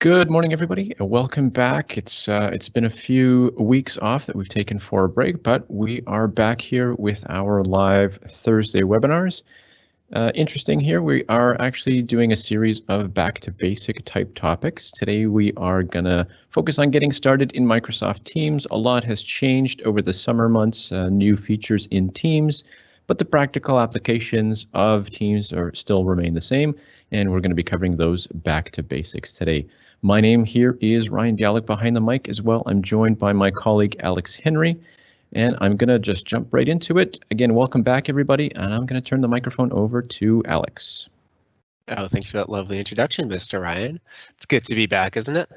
Good morning, everybody. Welcome back. It's uh, it's been a few weeks off that we've taken for a break, but we are back here with our live Thursday webinars. Uh, interesting here, we are actually doing a series of back to basic type topics. Today we are gonna focus on getting started in Microsoft Teams. A lot has changed over the summer months, uh, new features in Teams, but the practical applications of Teams are still remain the same, and we're going to be covering those back to basics today. My name here is Ryan Bialik behind the mic as well. I'm joined by my colleague Alex Henry, and I'm going to just jump right into it. Again, welcome back, everybody, and I'm going to turn the microphone over to Alex. Oh, thanks for that lovely introduction, Mr. Ryan. It's good to be back, isn't it?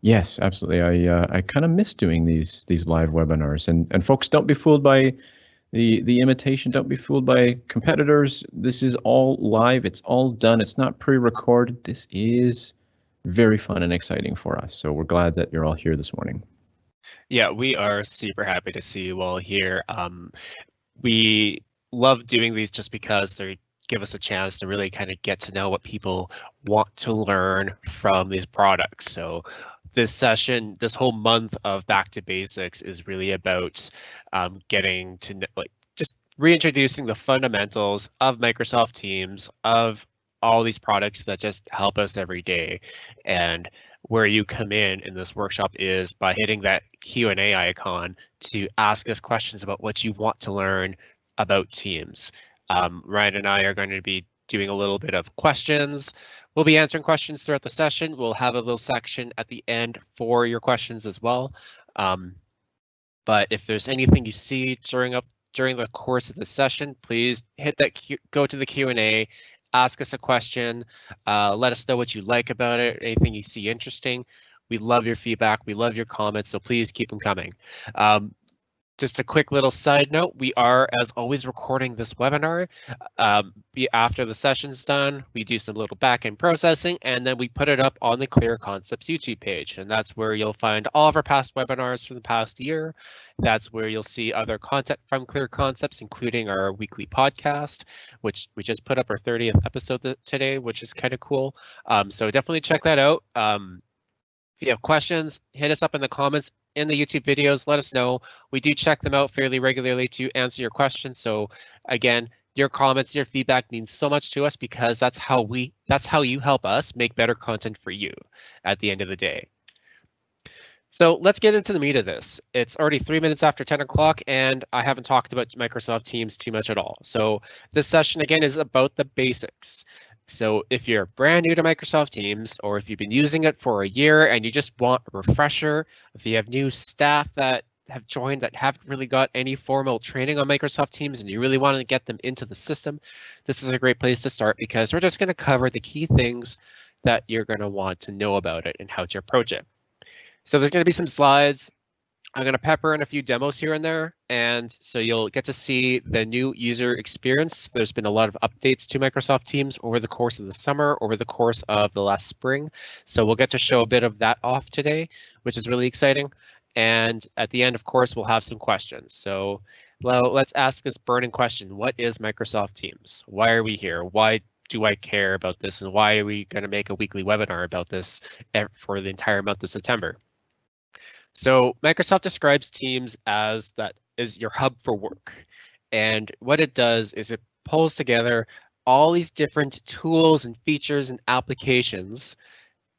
Yes, absolutely. I uh, I kind of miss doing these these live webinars, and and folks, don't be fooled by the the imitation. Don't be fooled by competitors. This is all live. It's all done. It's not pre-recorded. This is very fun and exciting for us. So we're glad that you're all here this morning. Yeah, we are super happy to see you all here. Um, we love doing these just because they give us a chance to really kind of get to know what people want to learn from these products. So this session, this whole month of Back to Basics is really about um, getting to like just reintroducing the fundamentals of Microsoft Teams, of all these products that just help us every day. And where you come in in this workshop is by hitting that Q&A icon to ask us questions about what you want to learn about Teams. Um, Ryan and I are going to be doing a little bit of questions. We'll be answering questions throughout the session. We'll have a little section at the end for your questions as well. Um, but if there's anything you see during up during the course of the session, please hit that Q, go to the Q&A ask us a question. Uh, let us know what you like about it, anything you see interesting. We love your feedback. We love your comments, so please keep them coming. Um, just a quick little side note, we are, as always, recording this webinar. Um, after the session's done, we do some little back-end processing, and then we put it up on the Clear Concepts YouTube page. And that's where you'll find all of our past webinars from the past year. That's where you'll see other content from Clear Concepts, including our weekly podcast, which we just put up our 30th episode today, which is kind of cool. Um, so definitely check that out. Um, if you have questions, hit us up in the comments in the YouTube videos. Let us know. We do check them out fairly regularly to answer your questions. So again, your comments, your feedback means so much to us because that's how we that's how you help us make better content for you at the end of the day. So let's get into the meat of this. It's already three minutes after 10 o'clock and I haven't talked about Microsoft Teams too much at all. So this session again is about the basics. So if you're brand new to Microsoft Teams, or if you've been using it for a year and you just want a refresher, if you have new staff that have joined that haven't really got any formal training on Microsoft Teams and you really want to get them into the system, this is a great place to start because we're just going to cover the key things that you're going to want to know about it and how to approach it. So there's going to be some slides. I'm going to pepper in a few demos here and there, and so you'll get to see the new user experience. There's been a lot of updates to Microsoft Teams over the course of the summer, over the course of the last spring. So we'll get to show a bit of that off today, which is really exciting. And at the end, of course, we'll have some questions. So let's ask this burning question. What is Microsoft Teams? Why are we here? Why do I care about this? And why are we going to make a weekly webinar about this eh, for the entire month of September? So Microsoft describes Teams as that is your hub for work. And what it does is it pulls together all these different tools and features and applications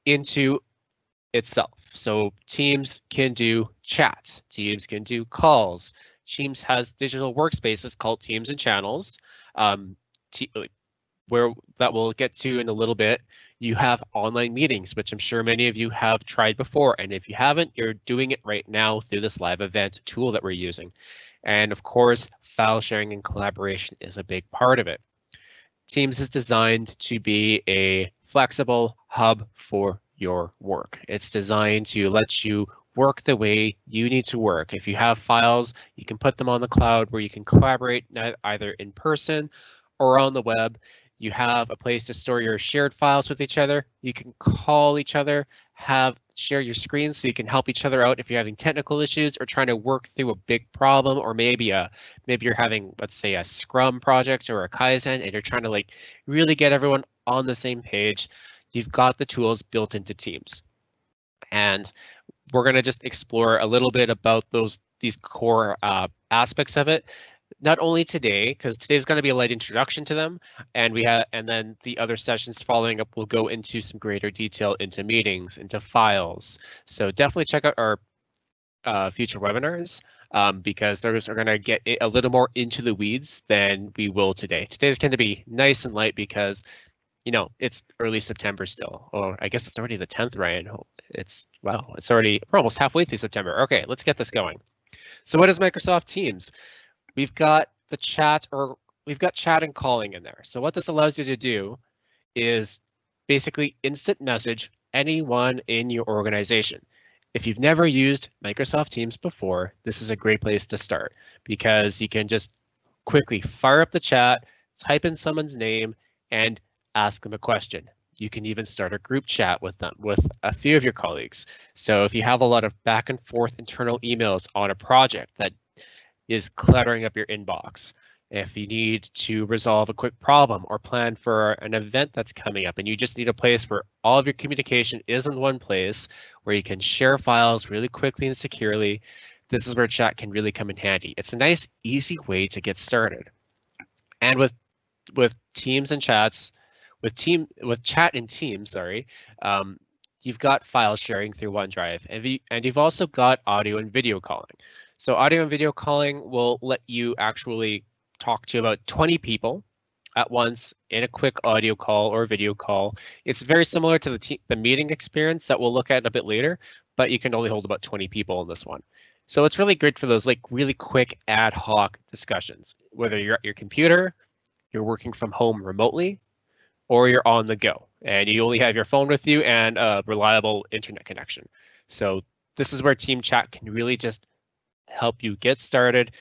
into itself. So Teams can do chat, Teams can do calls, Teams has digital workspaces called Teams and Channels, um, where that we'll get to in a little bit you have online meetings, which I'm sure many of you have tried before. And if you haven't, you're doing it right now through this live event tool that we're using. And of course, file sharing and collaboration is a big part of it. Teams is designed to be a flexible hub for your work. It's designed to let you work the way you need to work. If you have files, you can put them on the cloud where you can collaborate either in person or on the web you have a place to store your shared files with each other. You can call each other, have share your screen so you can help each other out if you're having technical issues or trying to work through a big problem or maybe a maybe you're having let's say a scrum project or a kaizen and you're trying to like really get everyone on the same page you've got the tools built into Teams. And we're going to just explore a little bit about those these core uh, aspects of it not only today, because today's going to be a light introduction to them, and we have, and then the other sessions following up will go into some greater detail into meetings, into files. So definitely check out our uh, future webinars um, because those are going to get a little more into the weeds than we will today. Today's going to be nice and light because, you know, it's early September still, or I guess it's already the 10th, Ryan. It's wow, it's already we're almost halfway through September. Okay, let's get this going. So what is Microsoft Teams? We've got the chat or we've got chat and calling in there. So what this allows you to do is basically instant message anyone in your organization. If you've never used Microsoft Teams before, this is a great place to start because you can just quickly fire up the chat, type in someone's name, and ask them a question. You can even start a group chat with them, with a few of your colleagues. So if you have a lot of back and forth internal emails on a project that is cluttering up your inbox. If you need to resolve a quick problem or plan for an event that's coming up and you just need a place where all of your communication is in one place where you can share files really quickly and securely, this is where chat can really come in handy. It's a nice, easy way to get started. And with with Teams and chats, with team with chat and Teams, sorry, um, you've got file sharing through OneDrive, and, and you've also got audio and video calling. So audio and video calling will let you actually talk to about 20 people at once in a quick audio call or video call. It's very similar to the, the meeting experience that we'll look at a bit later, but you can only hold about 20 people in this one. So it's really great for those like really quick ad hoc discussions, whether you're at your computer, you're working from home remotely, or you're on the go and you only have your phone with you and a reliable internet connection. So this is where team chat can really just help you get started,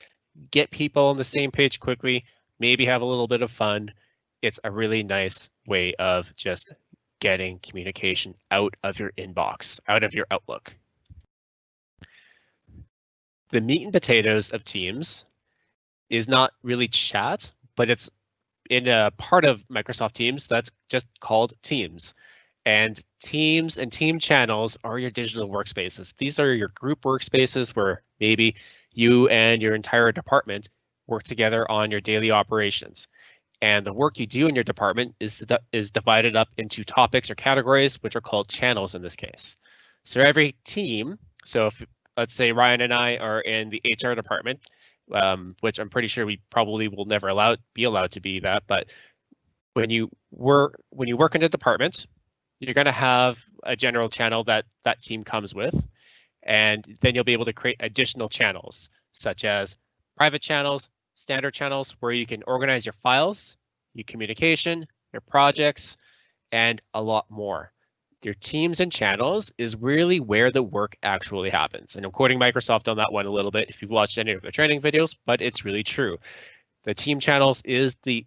get people on the same page quickly, maybe have a little bit of fun. It's a really nice way of just getting communication out of your inbox, out of your Outlook. The meat and potatoes of Teams is not really chat, but it's in a part of Microsoft Teams that's just called Teams. And teams and team channels are your digital workspaces. These are your group workspaces where maybe you and your entire department work together on your daily operations. And the work you do in your department is, is divided up into topics or categories, which are called channels in this case. So every team, so if let's say Ryan and I are in the HR department, um, which I'm pretty sure we probably will never allow be allowed to be that, but when you work when you work in a department, you're going to have a general channel that that team comes with. And then you'll be able to create additional channels, such as private channels, standard channels, where you can organize your files, your communication, your projects, and a lot more. Your teams and channels is really where the work actually happens. And I'm quoting Microsoft on that one a little bit if you've watched any of the training videos, but it's really true. The team channels is the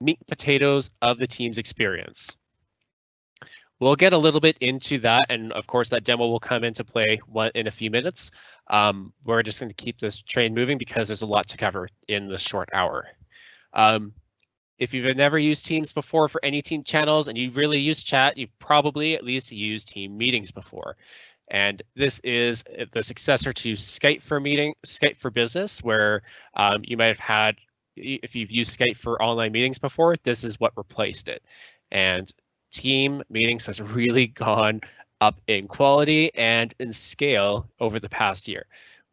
meat potatoes of the team's experience. We'll get a little bit into that, and of course that demo will come into play in a few minutes. Um, we're just going to keep this train moving because there's a lot to cover in this short hour. Um, if you've never used Teams before for any team channels and you really use chat, you've probably at least used team meetings before. And this is the successor to Skype for meeting, Skype for business, where um, you might have had, if you've used Skype for online meetings before, this is what replaced it. And team meetings has really gone up in quality and in scale over the past year.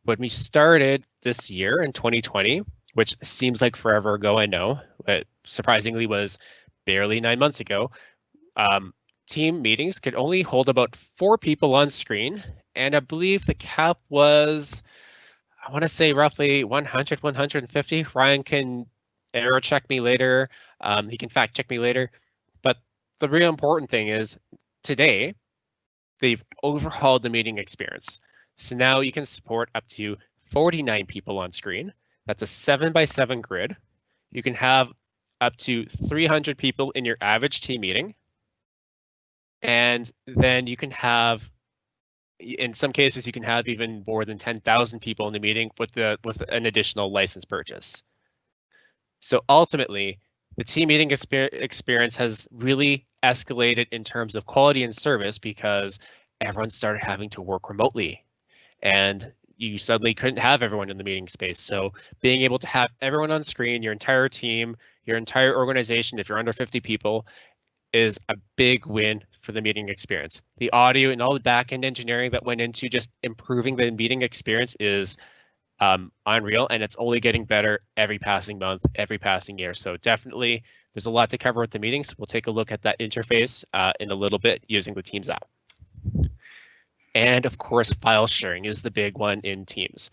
When we started this year in 2020, which seems like forever ago, I know, but surprisingly was barely nine months ago, um, team meetings could only hold about four people on screen. And I believe the cap was, I want to say roughly 100, 150. Ryan can error check me later. Um, he can fact check me later the real important thing is today they've overhauled the meeting experience. So now you can support up to 49 people on screen. That's a seven by seven grid. You can have up to 300 people in your average team meeting. And then you can have, in some cases, you can have even more than 10,000 people in the meeting with the with an additional license purchase. So ultimately, the team meeting experience has really escalated in terms of quality and service because everyone started having to work remotely and you suddenly couldn't have everyone in the meeting space. So being able to have everyone on screen, your entire team, your entire organization, if you're under 50 people, is a big win for the meeting experience. The audio and all the backend engineering that went into just improving the meeting experience is um, unreal, and it's only getting better every passing month, every passing year. So definitely, there's a lot to cover with the meetings. We'll take a look at that interface uh, in a little bit using the Teams app. And of course, file sharing is the big one in Teams.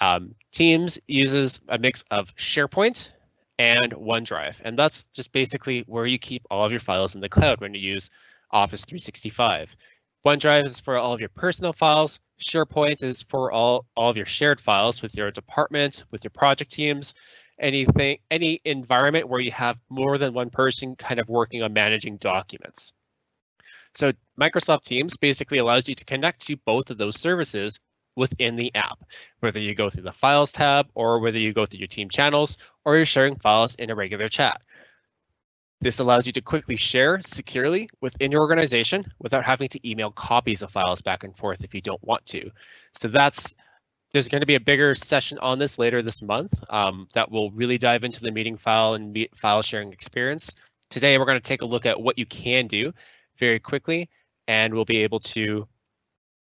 Um, Teams uses a mix of SharePoint and OneDrive, and that's just basically where you keep all of your files in the cloud when you use Office 365. OneDrive is for all of your personal files. SharePoint is for all, all of your shared files with your department, with your project teams, anything, any environment where you have more than one person kind of working on managing documents. So Microsoft Teams basically allows you to connect to both of those services within the app, whether you go through the Files tab or whether you go through your team channels or you're sharing files in a regular chat. This allows you to quickly share securely within your organization without having to email copies of files back and forth if you don't want to. So that's there's going to be a bigger session on this later this month um, that will really dive into the meeting file and meet file sharing experience. Today, we're going to take a look at what you can do very quickly, and we'll be able to,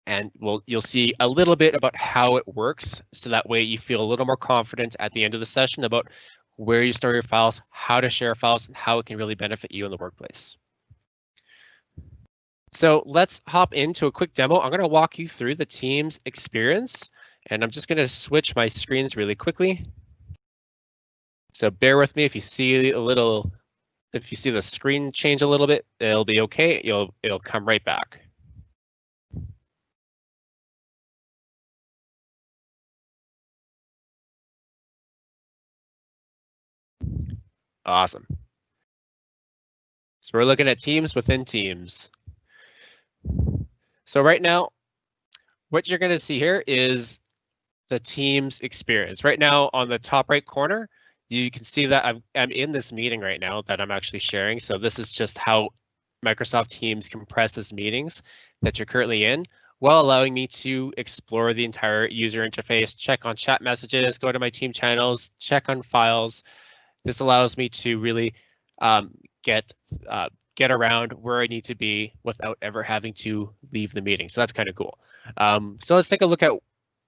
and we'll you'll see a little bit about how it works, so that way you feel a little more confident at the end of the session about where you store your files, how to share files, and how it can really benefit you in the workplace. So let's hop into a quick demo. I'm going to walk you through the Teams experience, and I'm just going to switch my screens really quickly. So bear with me if you see a little if you see the screen change a little bit, it'll be okay. You'll it'll come right back. Awesome. So we're looking at teams within teams. So right now, what you're going to see here is the team's experience. Right now on the top right corner, you can see that I'm, I'm in this meeting right now that I'm actually sharing. So this is just how Microsoft Teams compresses meetings that you're currently in while allowing me to explore the entire user interface, check on chat messages, go to my team channels, check on files. This allows me to really um, get uh, get around where I need to be without ever having to leave the meeting. So that's kind of cool. Um, so let's take a look at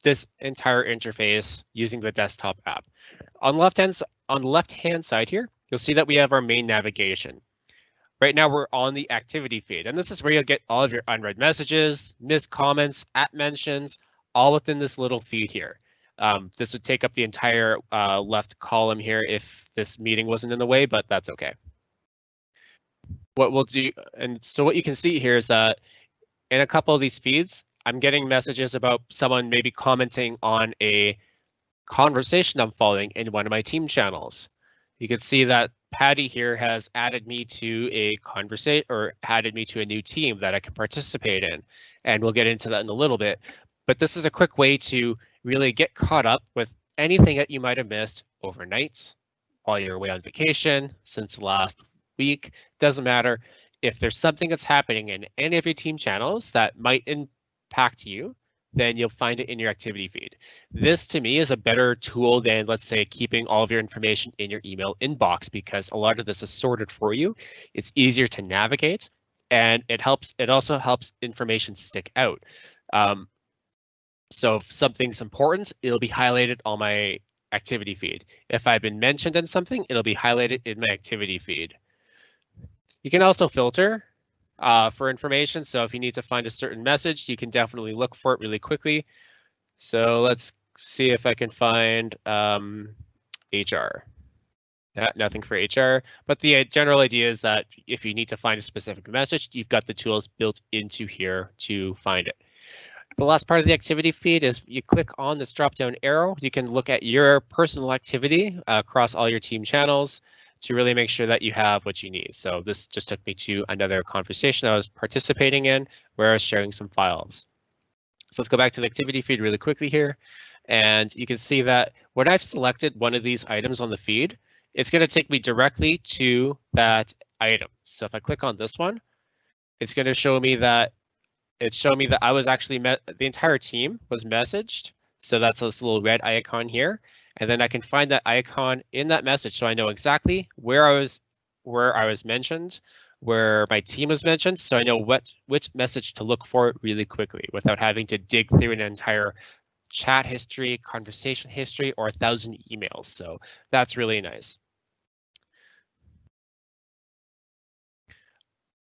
this entire interface using the desktop app. On left hand on the left hand side here, you'll see that we have our main navigation. Right now we're on the activity feed, and this is where you'll get all of your unread messages, missed comments, at mentions, all within this little feed here. Um, this would take up the entire uh, left column here if this meeting wasn't in the way, but that's okay. What we'll do, and so what you can see here is that in a couple of these feeds, I'm getting messages about someone maybe commenting on a conversation I'm following in one of my team channels. You can see that Patty here has added me to a conversation or added me to a new team that I can participate in. And we'll get into that in a little bit. But this is a quick way to really get caught up with anything that you might have missed overnight while you're away on vacation since last week. Doesn't matter. If there's something that's happening in any of your team channels that might impact you, then you'll find it in your activity feed. This to me is a better tool than let's say keeping all of your information in your email inbox because a lot of this is sorted for you. It's easier to navigate and it helps. It also helps information stick out. Um, so if something's important, it'll be highlighted on my activity feed. If I've been mentioned in something, it'll be highlighted in my activity feed. You can also filter uh, for information. So if you need to find a certain message, you can definitely look for it really quickly. So let's see if I can find um, HR. Yeah, nothing for HR, but the uh, general idea is that if you need to find a specific message, you've got the tools built into here to find it. The last part of the activity feed is you click on this drop down arrow, you can look at your personal activity uh, across all your team channels to really make sure that you have what you need. So this just took me to another conversation I was participating in where I was sharing some files. So let's go back to the activity feed really quickly here. And you can see that when I've selected one of these items on the feed, it's going to take me directly to that item. So if I click on this one, it's going to show me that it's showed me that I was actually met the entire team was messaged. So that's this little red icon here. And then I can find that icon in that message so I know exactly where I was where I was mentioned, where my team was mentioned, so I know what which message to look for really quickly without having to dig through an entire chat history, conversation history, or a thousand emails. So that's really nice.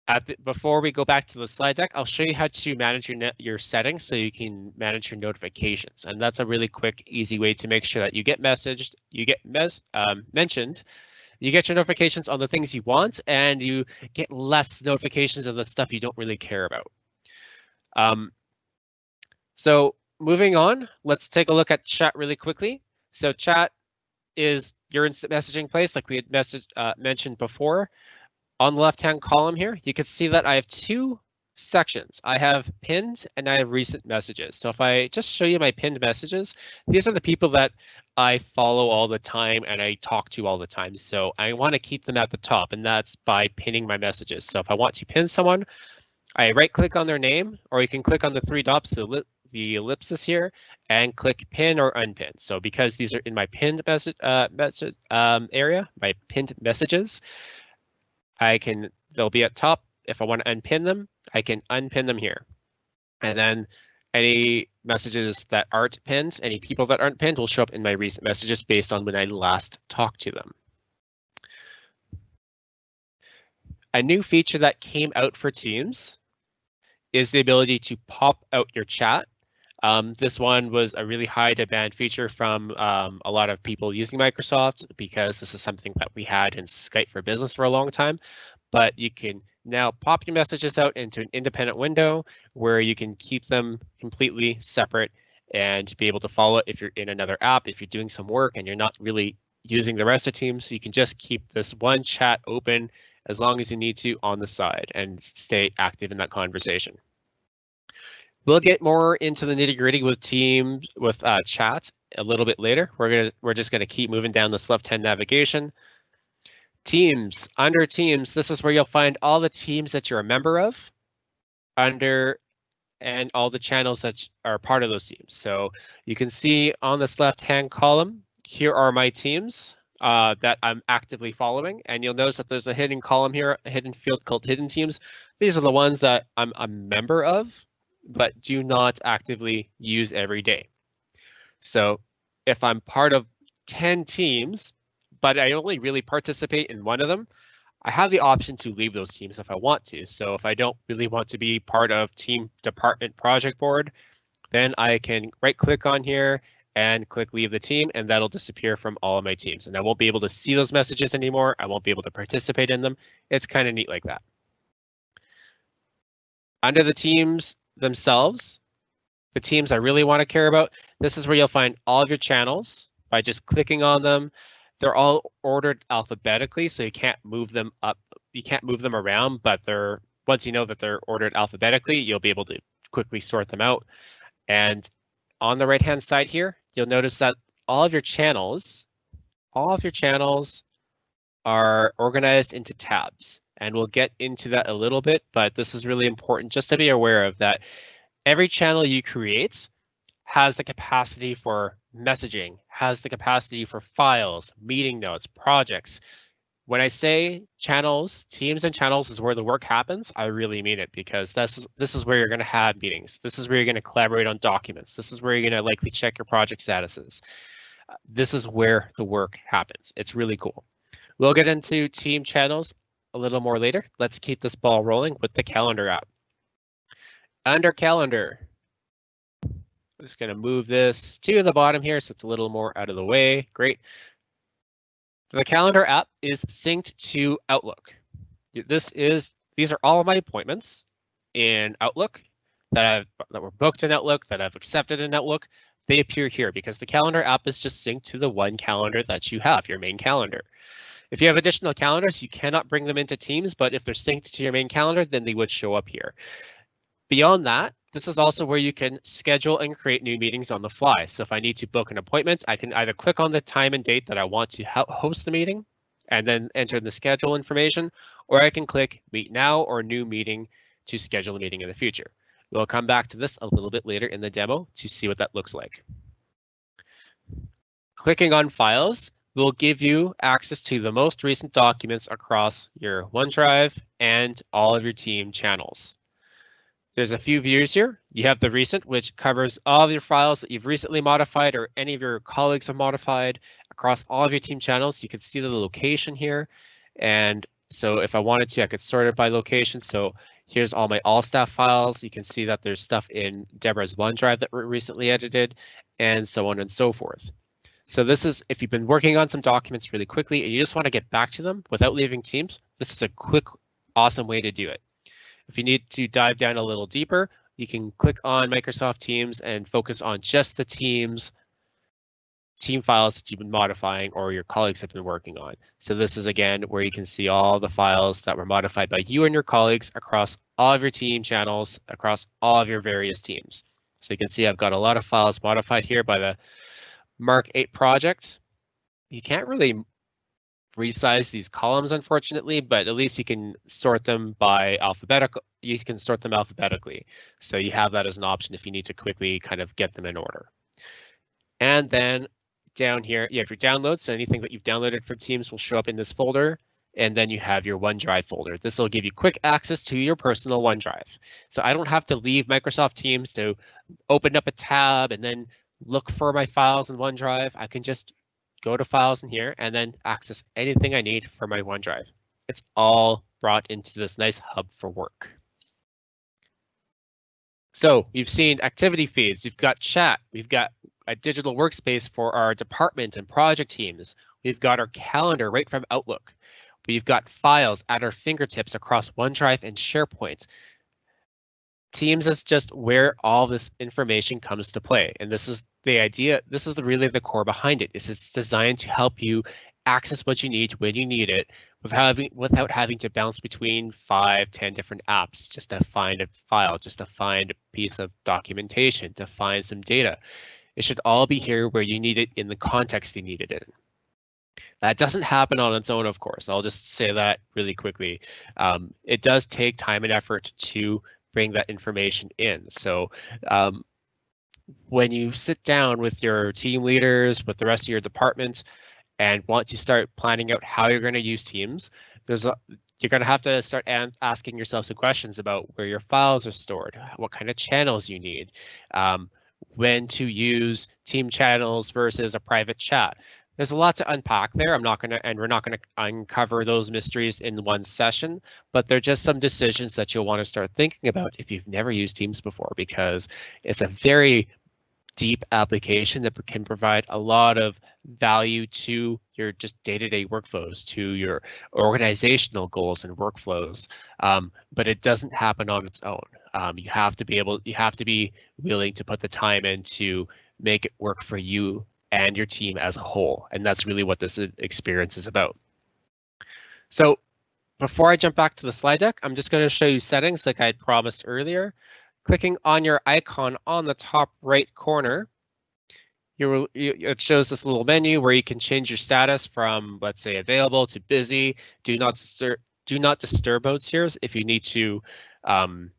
The, before we go back to the slide deck, I'll show you how to manage your your settings so you can manage your notifications. And that's a really quick, easy way to make sure that you get messaged, you get mes um, mentioned, you get your notifications on the things you want, and you get less notifications of the stuff you don't really care about. Um, so moving on, let's take a look at chat really quickly. So chat is your instant messaging place, like we had message, uh, mentioned before. On the left-hand column here, you can see that I have two sections. I have pinned and I have recent messages. So if I just show you my pinned messages, these are the people that I follow all the time and I talk to all the time. So I want to keep them at the top and that's by pinning my messages. So if I want to pin someone, I right click on their name or you can click on the three dots, the, the ellipsis here and click pin or unpin. So because these are in my pinned message, uh, um, area, my pinned messages, I can, they'll be at top. If I want to unpin them, I can unpin them here. And then any messages that aren't pinned, any people that aren't pinned will show up in my recent messages based on when I last talked to them. A new feature that came out for Teams is the ability to pop out your chat. Um, this one was a really high demand feature from um, a lot of people using Microsoft because this is something that we had in Skype for Business for a long time. But you can now pop your messages out into an independent window where you can keep them completely separate and be able to follow it if you're in another app, if you're doing some work and you're not really using the rest of Teams, so you can just keep this one chat open as long as you need to on the side and stay active in that conversation. We'll get more into the nitty gritty with Teams with uh, chat a little bit later. We're gonna we're just gonna keep moving down this left hand navigation. Teams, under teams, this is where you'll find all the teams that you're a member of under and all the channels that are part of those teams. So you can see on this left hand column, here are my teams uh, that I'm actively following. And you'll notice that there's a hidden column here, a hidden field called hidden teams. These are the ones that I'm a member of, but do not actively use every day. So if I'm part of 10 teams, but I only really participate in one of them, I have the option to leave those teams if I want to. So if I don't really want to be part of team department project board, then I can right click on here and click leave the team and that'll disappear from all of my teams. And I won't be able to see those messages anymore. I won't be able to participate in them. It's kind of neat like that. Under the teams themselves, the teams I really want to care about, this is where you'll find all of your channels by just clicking on them. They're all ordered alphabetically, so you can't move them up. You can't move them around, but they're once you know that they're ordered alphabetically, you'll be able to quickly sort them out. And on the right hand side here, you'll notice that all of your channels, all of your channels are organized into tabs. And we'll get into that a little bit, but this is really important just to be aware of that every channel you create has the capacity for messaging, has the capacity for files, meeting notes, projects. When I say channels, teams and channels is where the work happens, I really mean it because this is, this is where you're going to have meetings. This is where you're going to collaborate on documents. This is where you're going to likely check your project statuses. This is where the work happens. It's really cool. We'll get into team channels a little more later. Let's keep this ball rolling with the calendar app. Under calendar, I'm just going to move this to the bottom here so it's a little more out of the way. Great. The calendar app is synced to Outlook. This is these are all of my appointments in Outlook that I've that were booked in Outlook that I've accepted in Outlook. They appear here because the calendar app is just synced to the one calendar that you have, your main calendar. If you have additional calendars, you cannot bring them into Teams, but if they're synced to your main calendar, then they would show up here. Beyond that, this is also where you can schedule and create new meetings on the fly. So if I need to book an appointment, I can either click on the time and date that I want to host the meeting, and then enter the schedule information, or I can click meet now or new meeting to schedule a meeting in the future. We'll come back to this a little bit later in the demo to see what that looks like. Clicking on files will give you access to the most recent documents across your OneDrive and all of your team channels. There's a few views here. You have the recent, which covers all of your files that you've recently modified or any of your colleagues have modified across all of your team channels. You can see the location here. And so if I wanted to, I could sort it by location. So here's all my all staff files. You can see that there's stuff in Deborah's OneDrive that were recently edited and so on and so forth. So this is if you've been working on some documents really quickly and you just want to get back to them without leaving Teams, this is a quick, awesome way to do it. If you need to dive down a little deeper, you can click on Microsoft Teams and focus on just the Teams team files that you've been modifying or your colleagues have been working on. So this is again where you can see all the files that were modified by you and your colleagues across all of your team channels, across all of your various teams. So you can see I've got a lot of files modified here by the Mark 8 project. You can't really resize these columns, unfortunately, but at least you can sort them by alphabetical. You can sort them alphabetically. So you have that as an option if you need to quickly kind of get them in order. And then down here, you have your downloads. So anything that you've downloaded from Teams will show up in this folder. And then you have your OneDrive folder. This will give you quick access to your personal OneDrive. So I don't have to leave Microsoft Teams to open up a tab and then look for my files in OneDrive. I can just go to files in here and then access anything I need for my OneDrive. It's all brought into this nice hub for work. So we've seen activity feeds, we've got chat, we've got a digital workspace for our department and project teams. We've got our calendar right from Outlook. We've got files at our fingertips across OneDrive and SharePoint. Teams is just where all this information comes to play. And this is the idea, this is the, really the core behind it, is it's designed to help you access what you need when you need it without having, without having to bounce between five, ten different apps just to find a file, just to find a piece of documentation, to find some data. It should all be here where you need it in the context you need it in. That doesn't happen on its own, of course. I'll just say that really quickly. Um, it does take time and effort to bring that information in. So um, when you sit down with your team leaders, with the rest of your department, and want to start planning out how you're going to use Teams, there's a, you're going to have to start asking yourself some questions about where your files are stored, what kind of channels you need, um, when to use team channels versus a private chat there's a lot to unpack there. I'm not going to, and we're not going to uncover those mysteries in one session, but they're just some decisions that you'll want to start thinking about if you've never used Teams before, because it's a very deep application that can provide a lot of value to your just day-to-day -day workflows, to your organizational goals and workflows. Um, but it doesn't happen on its own. Um, you have to be able, you have to be willing to put the time in to make it work for you and your team as a whole. And that's really what this experience is about. So before I jump back to the slide deck, I'm just going to show you settings like I had promised earlier. Clicking on your icon on the top right corner, you, it shows this little menu where you can change your status from, let's say, available to busy. Do not do not disturb modes here if you need to um,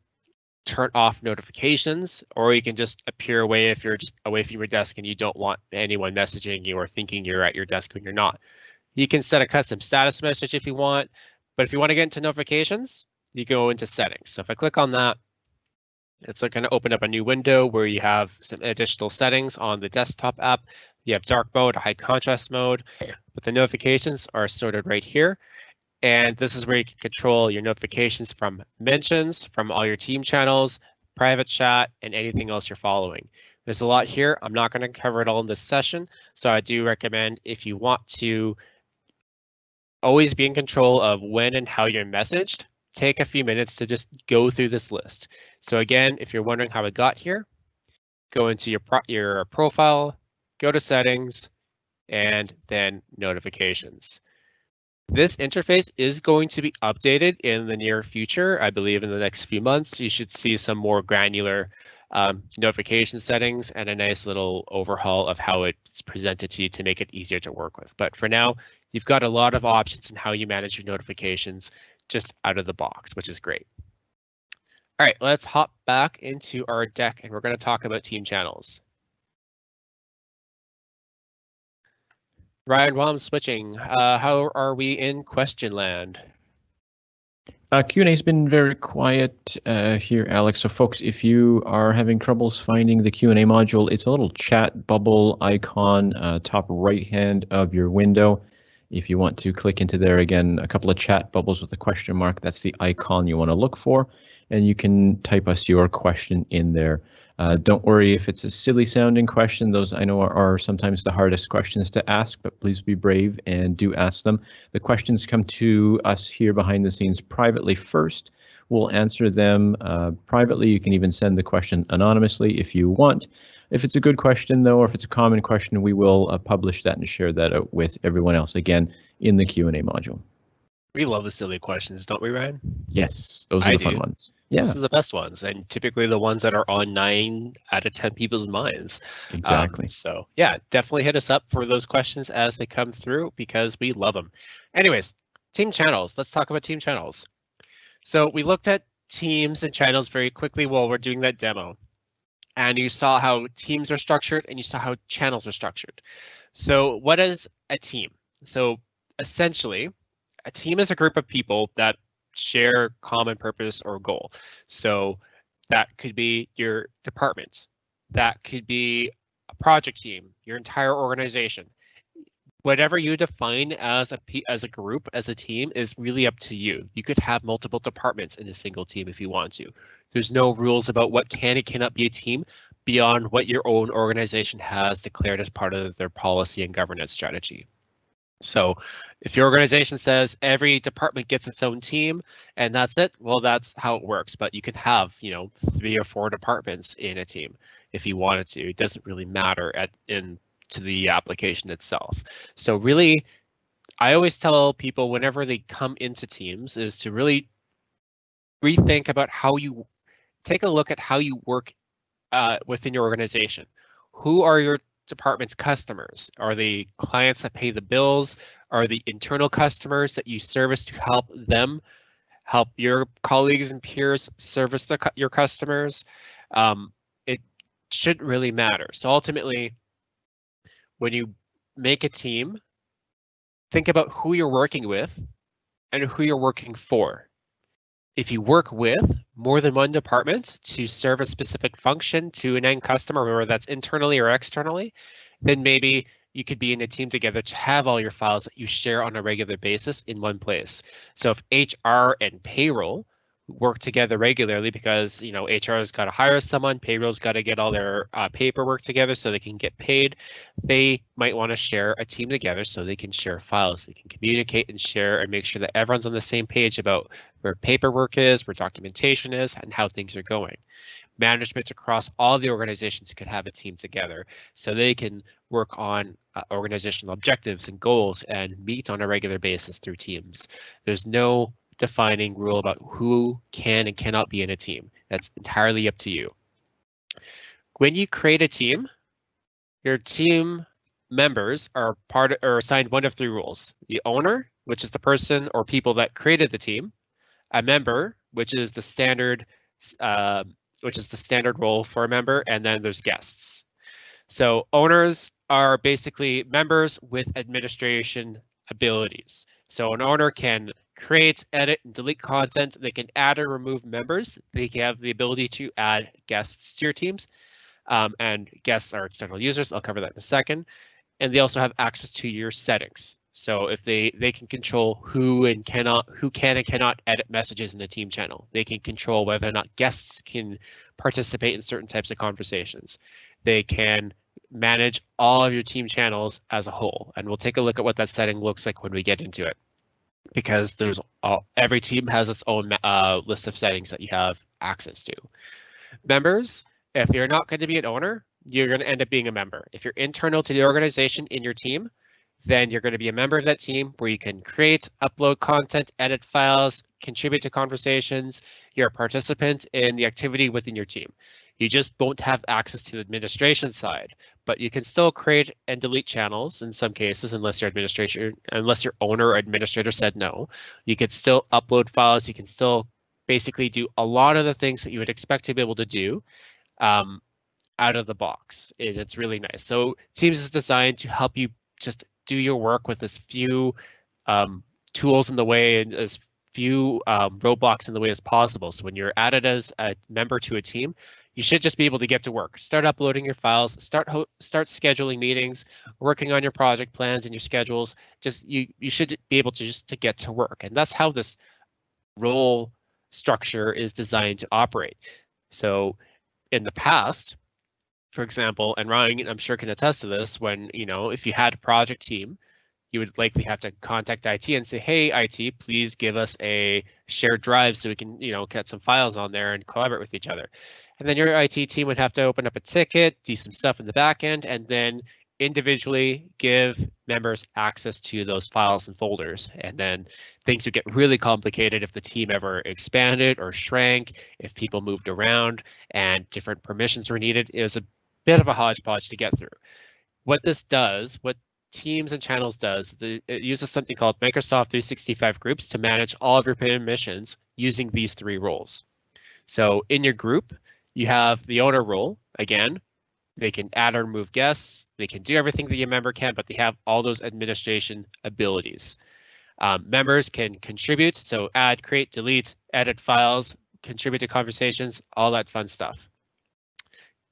turn off notifications, or you can just appear away if you're just away from your desk and you don't want anyone messaging you or thinking you're at your desk when you're not. You can set a custom status message if you want, but if you want to get into notifications, you go into settings. So if I click on that, it's going to open up a new window where you have some additional settings on the desktop app. You have dark mode, high contrast mode, but the notifications are sorted right here. And this is where you can control your notifications from mentions, from all your team channels, private chat, and anything else you're following. There's a lot here. I'm not going to cover it all in this session. So I do recommend if you want to always be in control of when and how you're messaged, take a few minutes to just go through this list. So again, if you're wondering how it got here, go into your, pro your profile, go to settings, and then notifications. This interface is going to be updated in the near future. I believe in the next few months, you should see some more granular um, notification settings and a nice little overhaul of how it's presented to you to make it easier to work with. But for now, You've got a lot of options in how you manage your notifications just out of the box, which is great. All right, let's hop back into our deck and we're going to talk about team channels. Ryan, while I'm switching, uh, how are we in question land? Uh, Q&A has been very quiet uh, here, Alex. So folks, if you are having troubles finding the Q&A module, it's a little chat bubble icon uh, top right hand of your window. If you want to click into there again, a couple of chat bubbles with a question mark, that's the icon you want to look for and you can type us your question in there. Uh, don't worry if it's a silly sounding question. Those I know are, are, sometimes the hardest questions to ask, but please be brave and do ask them. The questions come to us here behind the scenes privately first. We'll answer them uh, privately. You can even send the question anonymously if you want. If it's a good question, though, or if it's a common question, we will uh, publish that and share that out with everyone else again in the Q&A module. We love the silly questions, don't we, Ryan? Yes, those are I the fun ones. Yeah. Those are the best ones, and typically the ones that are on nine out of 10 people's minds. Exactly. Um, so, yeah, definitely hit us up for those questions as they come through because we love them. Anyways, team channels. Let's talk about team channels. So, we looked at teams and channels very quickly while we're doing that demo. And you saw how teams are structured and you saw how channels are structured. So, what is a team? So, essentially, a team is a group of people that share common purpose or goal. So that could be your department. That could be a project team, your entire organization. Whatever you define as a as a group, as a team, is really up to you. You could have multiple departments in a single team if you want to. There's no rules about what can and cannot be a team beyond what your own organization has declared as part of their policy and governance strategy. So if your organization says every department gets its own team and that's it, well, that's how it works. But you can have, you know, three or four departments in a team if you wanted to. It doesn't really matter at in to the application itself. So really, I always tell people whenever they come into teams is to really rethink about how you take a look at how you work uh, within your organization. Who are your department's customers? Are they clients that pay the bills? Are the internal customers that you service to help them help your colleagues and peers service the, your customers? Um, it shouldn't really matter. So ultimately, when you make a team, think about who you're working with and who you're working for. If you work with more than one department to serve a specific function to an end customer, whether that's internally or externally, then maybe you could be in a team together to have all your files that you share on a regular basis in one place. So if HR and payroll work together regularly because you know HR has got to hire someone, payroll's got to get all their uh, paperwork together so they can get paid. They might want to share a team together so they can share files, they can communicate and share and make sure that everyone's on the same page about where paperwork is, where documentation is, and how things are going. Management across all the organizations could have a team together so they can work on uh, organizational objectives and goals and meet on a regular basis through teams. There's no defining rule about who can and cannot be in a team. That's entirely up to you. When you create a team, your team members are part of, or assigned one of three rules. The owner, which is the person or people that created the team, a member, which is the standard uh, which is the standard role for a member, and then there's guests. So owners are basically members with administration abilities. So an owner can create, edit, and delete content. They can add or remove members. They can have the ability to add guests to your teams. Um, and guests are external users. I'll cover that in a second. And they also have access to your settings. So if they they can control who and cannot who can and cannot edit messages in the team channel. They can control whether or not guests can participate in certain types of conversations. They can manage all of your team channels as a whole. And we'll take a look at what that setting looks like when we get into it. Because there's all, every team has its own uh, list of settings that you have access to. Members, if you're not going to be an owner, you're going to end up being a member. If you're internal to the organization in your team, then you're going to be a member of that team where you can create, upload content, edit files, contribute to conversations. You're a participant in the activity within your team. You just won't have access to the administration side, but you can still create and delete channels in some cases, unless your administrator, unless your owner or administrator said no. You could still upload files. You can still basically do a lot of the things that you would expect to be able to do um, out of the box. And it's really nice. So Teams is designed to help you just do your work with as few um, tools in the way and as few um, roadblocks in the way as possible. So when you're added as a member to a team, you should just be able to get to work. Start uploading your files, start start scheduling meetings, working on your project plans and your schedules. Just you you should be able to just to get to work. And that's how this role structure is designed to operate. So in the past, for example, and Ryan, I'm sure can attest to this, when, you know, if you had a project team, you would likely have to contact IT and say, hey, IT, please give us a shared drive so we can, you know, get some files on there and collaborate with each other. And then your IT team would have to open up a ticket, do some stuff in the back end, and then individually give members access to those files and folders. And then things would get really complicated if the team ever expanded or shrank, if people moved around and different permissions were needed. It was a bit of a hodgepodge to get through. What this does, what Teams and Channels does, the, it uses something called Microsoft 365 Groups to manage all of your permissions using these three roles. So in your group, you have the owner role, again, they can add or remove guests. They can do everything that a member can, but they have all those administration abilities. Um, members can contribute, so add, create, delete, edit files, contribute to conversations, all that fun stuff.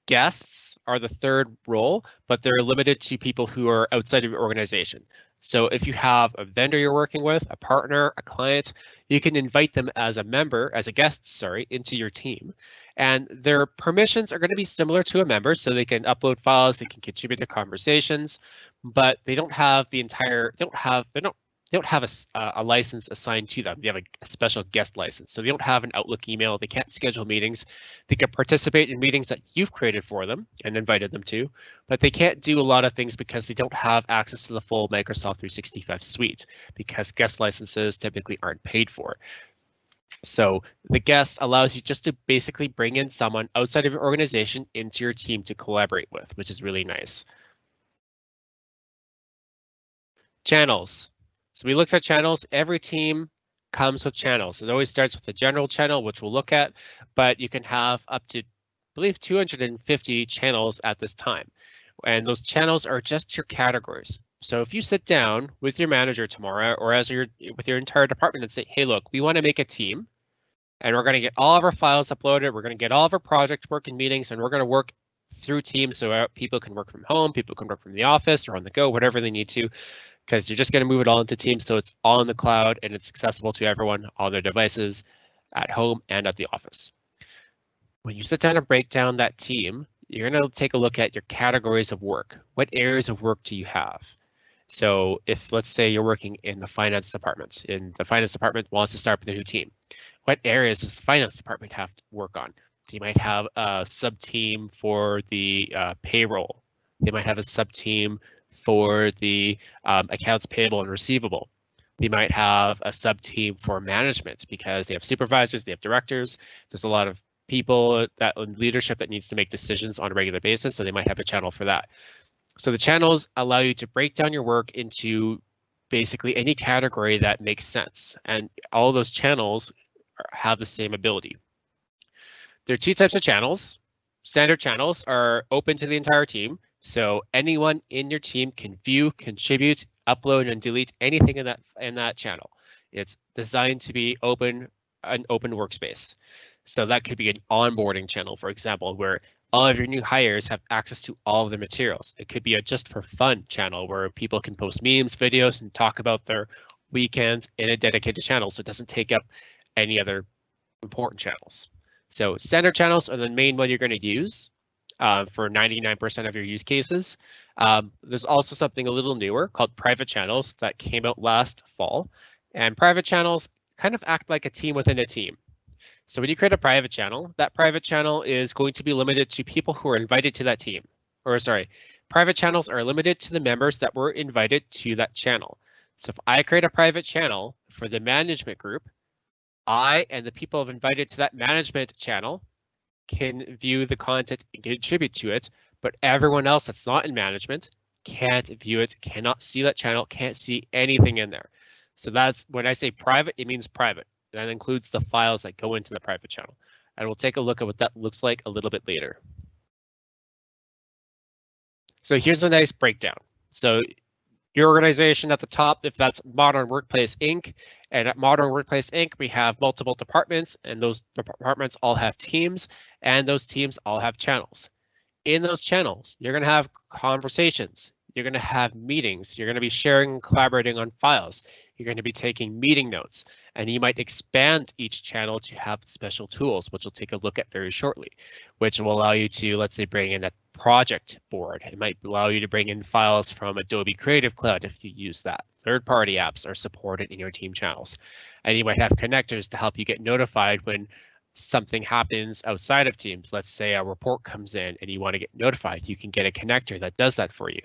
Guests are the third role, but they're limited to people who are outside of your organization. So if you have a vendor you're working with, a partner, a client, you can invite them as a member, as a guest, sorry, into your team. And their permissions are going to be similar to a member, so they can upload files, they can contribute to conversations, but they don't have the entire, they don't have, they don't they don't have a, uh, a license assigned to them. They have a, a, special guest license. So they don't have an Outlook email. They can't schedule meetings. They can participate in meetings that you've created for them and invited them to, but they can't do a lot of things because they don't have access to the full Microsoft 365 suite because guest licenses typically aren't paid for. So the guest allows you just to basically bring in someone outside of your organization into your team to collaborate with, which is really nice. Channels. So we looked at channels. Every team comes with channels. It always starts with the general channel, which we'll look at, but you can have up to, I believe, 250 channels at this time. And those channels are just your categories. So if you sit down with your manager tomorrow or as your with your entire department and say, hey, look, we want to make a team and we're going to get all of our files uploaded. We're going to get all of our project work and meetings and we're going to work through Teams so uh, people can work from home, people can work from the office or on the go, whatever they need to because you're just going to move it all into Teams so it's all in the cloud and it's accessible to everyone on their devices at home and at the office. When you sit down and break down that team, you're going to take a look at your categories of work. What areas of work do you have? So if let's say you're working in the finance department and the finance department wants to start with a new team, what areas does the finance department have to work on? They might have a sub team for the uh, payroll. They might have a sub team for the um, accounts payable and receivable. They might have a sub team for management because they have supervisors, they have directors. There's a lot of people that leadership that needs to make decisions on a regular basis, so they might have a channel for that. So the channels allow you to break down your work into basically any category that makes sense, and all those channels have the same ability. There are two types of channels. Standard channels are open to the entire team. So anyone in your team can view, contribute, upload, and delete anything in that in that channel. It's designed to be open, an open workspace. So that could be an onboarding channel, for example, where all of your new hires have access to all of the materials. It could be a just for fun channel where people can post memes, videos, and talk about their weekends in a dedicated channel. So it doesn't take up any other important channels. So standard channels are the main one you're going to use uh, for 99% of your use cases. Um, there's also something a little newer called private channels that came out last fall. And private channels kind of act like a team within a team. So when you create a private channel, that private channel is going to be limited to people who are invited to that team. Or sorry, private channels are limited to the members that were invited to that channel. So if I create a private channel for the management group, I and the people have invited to that management channel can view the content and contribute to it, but everyone else that's not in management can't view it, cannot see that channel, can't see anything in there. So that's when I say private, it means private. That includes the files that go into the private channel. And we'll take a look at what that looks like a little bit later. So here's a nice breakdown. So your organization at the top, if that's Modern Workplace Inc. And at Modern Workplace Inc., we have multiple departments, and those departments all have teams, and those teams all have channels. In those channels, you're going to have conversations. You're going to have meetings. You're going to be sharing and collaborating on files. You're going to be taking meeting notes, and you might expand each channel to have special tools, which we'll take a look at very shortly, which will allow you to, let's say, bring in a project board. It might allow you to bring in files from Adobe Creative Cloud if you use that. Third-party apps are supported in your team channels. And you might have connectors to help you get notified when something happens outside of Teams. Let's say a report comes in and you want to get notified. You can get a connector that does that for you.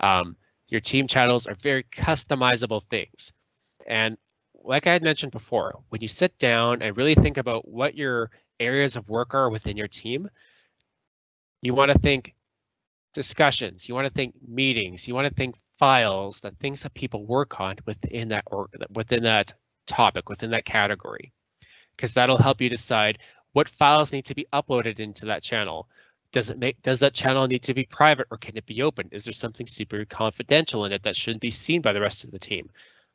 Um, your team channels are very customizable things. And like I had mentioned before, when you sit down and really think about what your areas of work are within your team, you want to think discussions, you want to think meetings, you want to think files, the things that people work on within that or within that topic, within that category, because that'll help you decide what files need to be uploaded into that channel. Does it make does that channel need to be private or can it be open? Is there something super confidential in it that shouldn't be seen by the rest of the team?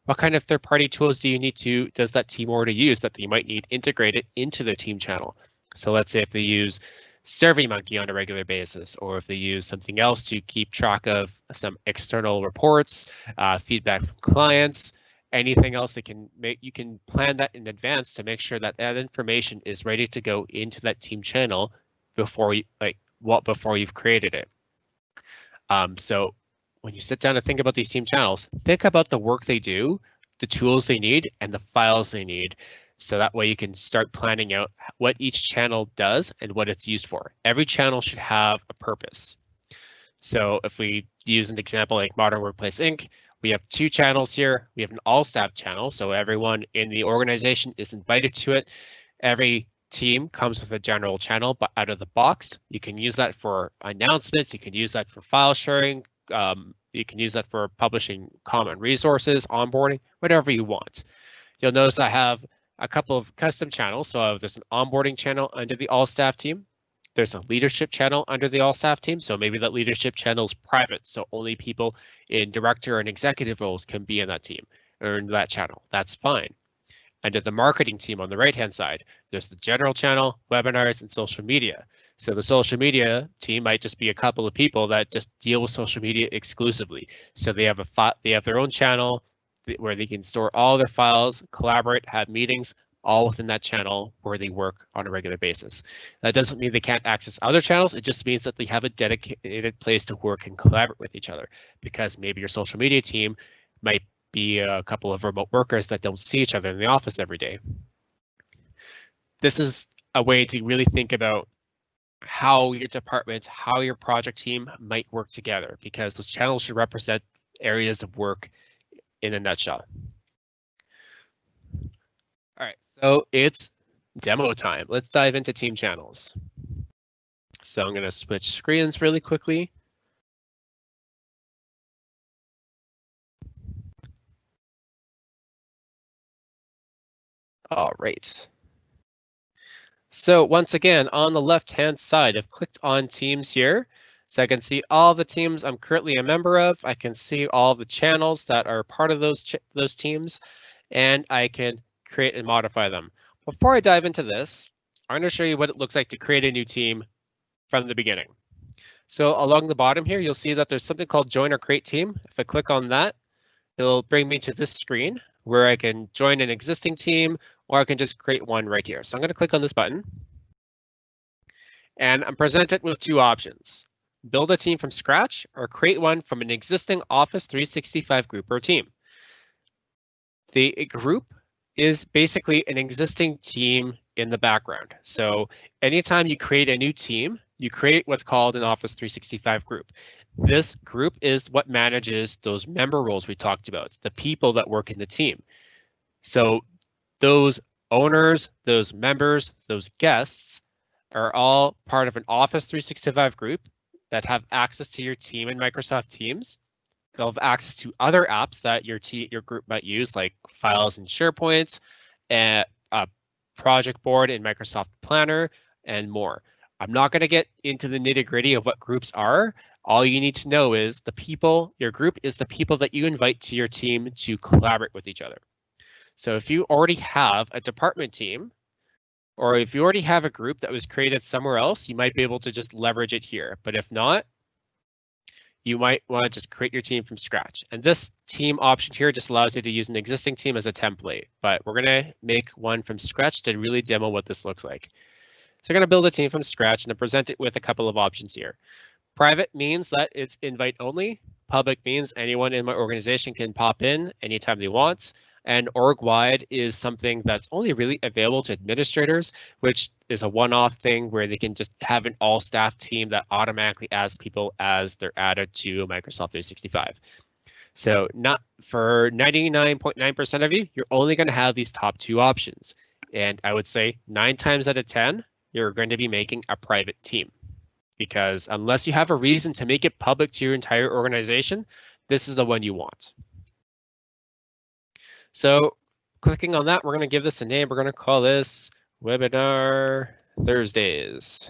What kind of third-party tools do you need to does that team already use that you might need integrated into their team channel? So let's say if they use SurveyMonkey on a regular basis, or if they use something else to keep track of some external reports, uh, feedback from clients, anything else that can make you can plan that in advance to make sure that that information is ready to go into that team channel before you like what before you've created it. Um, so when you sit down and think about these team channels, think about the work they do, the tools they need, and the files they need so that way you can start planning out what each channel does and what it's used for. Every channel should have a purpose. So if we use an example like Modern Workplace Inc., we have two channels here. We have an all staff channel, so everyone in the organization is invited to it. Every team comes with a general channel, but out of the box, you can use that for announcements. You can use that for file sharing. Um, you can use that for publishing common resources, onboarding, whatever you want. You'll notice I have a couple of custom channels. So there's an onboarding channel under the all staff team. There's a leadership channel under the all staff team. So maybe that leadership channel is private. So only people in director and executive roles can be in that team or in that channel. That's fine. Under the marketing team on the right hand side, there's the general channel, webinars, and social media. So the social media team might just be a couple of people that just deal with social media exclusively. So they have a they have their own channel, where they can store all their files, collaborate, have meetings, all within that channel where they work on a regular basis. That doesn't mean they can't access other channels. It just means that they have a dedicated place to work and collaborate with each other because maybe your social media team might be a couple of remote workers that don't see each other in the office every day. This is a way to really think about how your department, how your project team might work together because those channels should represent areas of work in a nutshell. All right, so it's demo time. Let's dive into team channels. So I'm going to switch screens really quickly. All right. So once again, on the left-hand side, I've clicked on Teams here. So I can see all the teams I'm currently a member of. I can see all the channels that are part of those those teams, and I can create and modify them. Before I dive into this, I'm going to show you what it looks like to create a new team from the beginning. So along the bottom here, you'll see that there's something called join or create team. If I click on that, it'll bring me to this screen where I can join an existing team or I can just create one right here. So I'm going to click on this button. And I'm presented with two options build a team from scratch, or create one from an existing Office 365 group or team. The group is basically an existing team in the background. So anytime you create a new team, you create what's called an Office 365 group. This group is what manages those member roles we talked about, the people that work in the team. So those owners, those members, those guests are all part of an Office 365 group that have access to your team in Microsoft Teams. They'll have access to other apps that your your group might use, like files and SharePoint, and a project board in Microsoft Planner, and more. I'm not going to get into the nitty gritty of what groups are. All you need to know is the people, your group is the people that you invite to your team to collaborate with each other. So if you already have a department team, or if you already have a group that was created somewhere else, you might be able to just leverage it here. But if not, you might want to just create your team from scratch. And this team option here just allows you to use an existing team as a template, but we're gonna make one from scratch to really demo what this looks like. So I'm gonna build a team from scratch and present it with a couple of options here. Private means that it's invite only. Public means anyone in my organization can pop in anytime they want and org-wide is something that's only really available to administrators, which is a one-off thing where they can just have an all-staff team that automatically adds people as they're added to Microsoft 365. So not for 99.9% of you, you're only going to have these top two options. And I would say nine times out of 10, you're going to be making a private team. Because unless you have a reason to make it public to your entire organization, this is the one you want. So clicking on that, we're going to give this a name. We're going to call this Webinar Thursdays.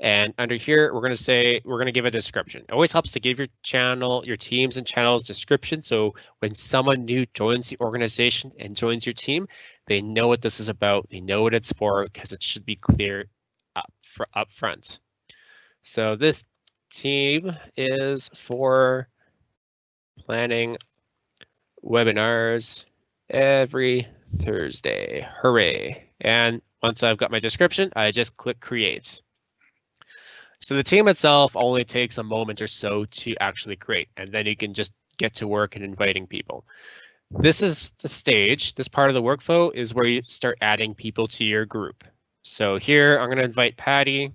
And under here, we're going to say, we're going to give a description. It always helps to give your channel, your teams and channels description. So when someone new joins the organization and joins your team, they know what this is about. They know what it's for because it should be clear up, for, up front. So this team is for planning webinars every Thursday. Hooray. And once I've got my description, I just click create. So the team itself only takes a moment or so to actually create, and then you can just get to work and inviting people. This is the stage. This part of the workflow is where you start adding people to your group. So here I'm going to invite Patty.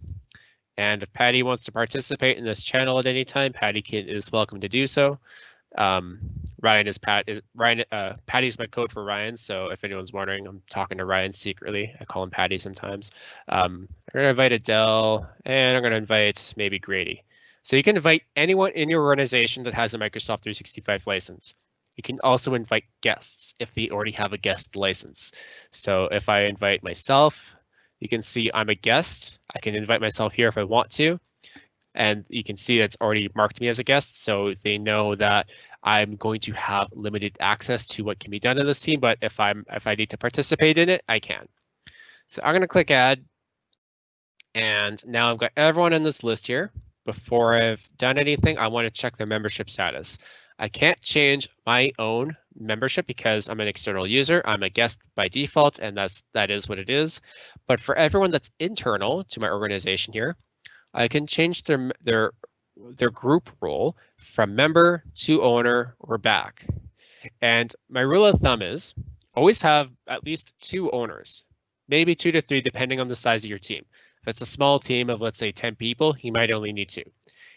And if Patty wants to participate in this channel at any time, Patty can, is welcome to do so. Um, Ryan is Pat. Is, Ryan uh, Patty's my code for Ryan. So if anyone's wondering, I'm talking to Ryan secretly. I call him Patty sometimes. Um, I'm gonna invite Adele, and I'm gonna invite maybe Grady. So you can invite anyone in your organization that has a Microsoft 365 license. You can also invite guests if they already have a guest license. So if I invite myself, you can see I'm a guest. I can invite myself here if I want to and you can see it's already marked me as a guest, so they know that I'm going to have limited access to what can be done in this team, but if I'm if I need to participate in it, I can. So I'm going to click add, and now I've got everyone in this list here. Before I've done anything, I want to check their membership status. I can't change my own membership because I'm an external user. I'm a guest by default, and that's that is what it is. But for everyone that's internal to my organization here, I can change their their their group role from member to owner or back. And my rule of thumb is always have at least two owners, maybe two to three, depending on the size of your team. If it's a small team of let's say 10 people, you might only need two.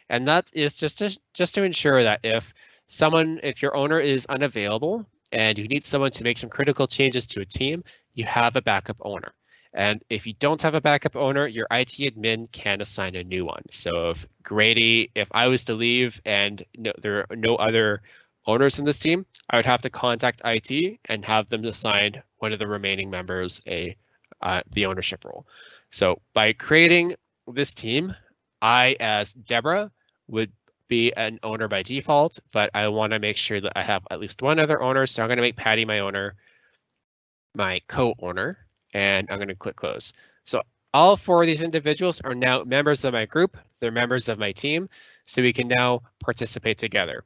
And that is just to just to ensure that if someone, if your owner is unavailable and you need someone to make some critical changes to a team, you have a backup owner. And if you don't have a backup owner, your IT admin can assign a new one. So if Grady, if I was to leave and no, there are no other owners in this team, I would have to contact IT and have them assign one of the remaining members a uh, the ownership role. So by creating this team, I as Deborah would be an owner by default, but I want to make sure that I have at least one other owner. So I'm going to make Patty my owner, my co-owner, and I'm going to click close. So all four of these individuals are now members of my group. They're members of my team. So we can now participate together.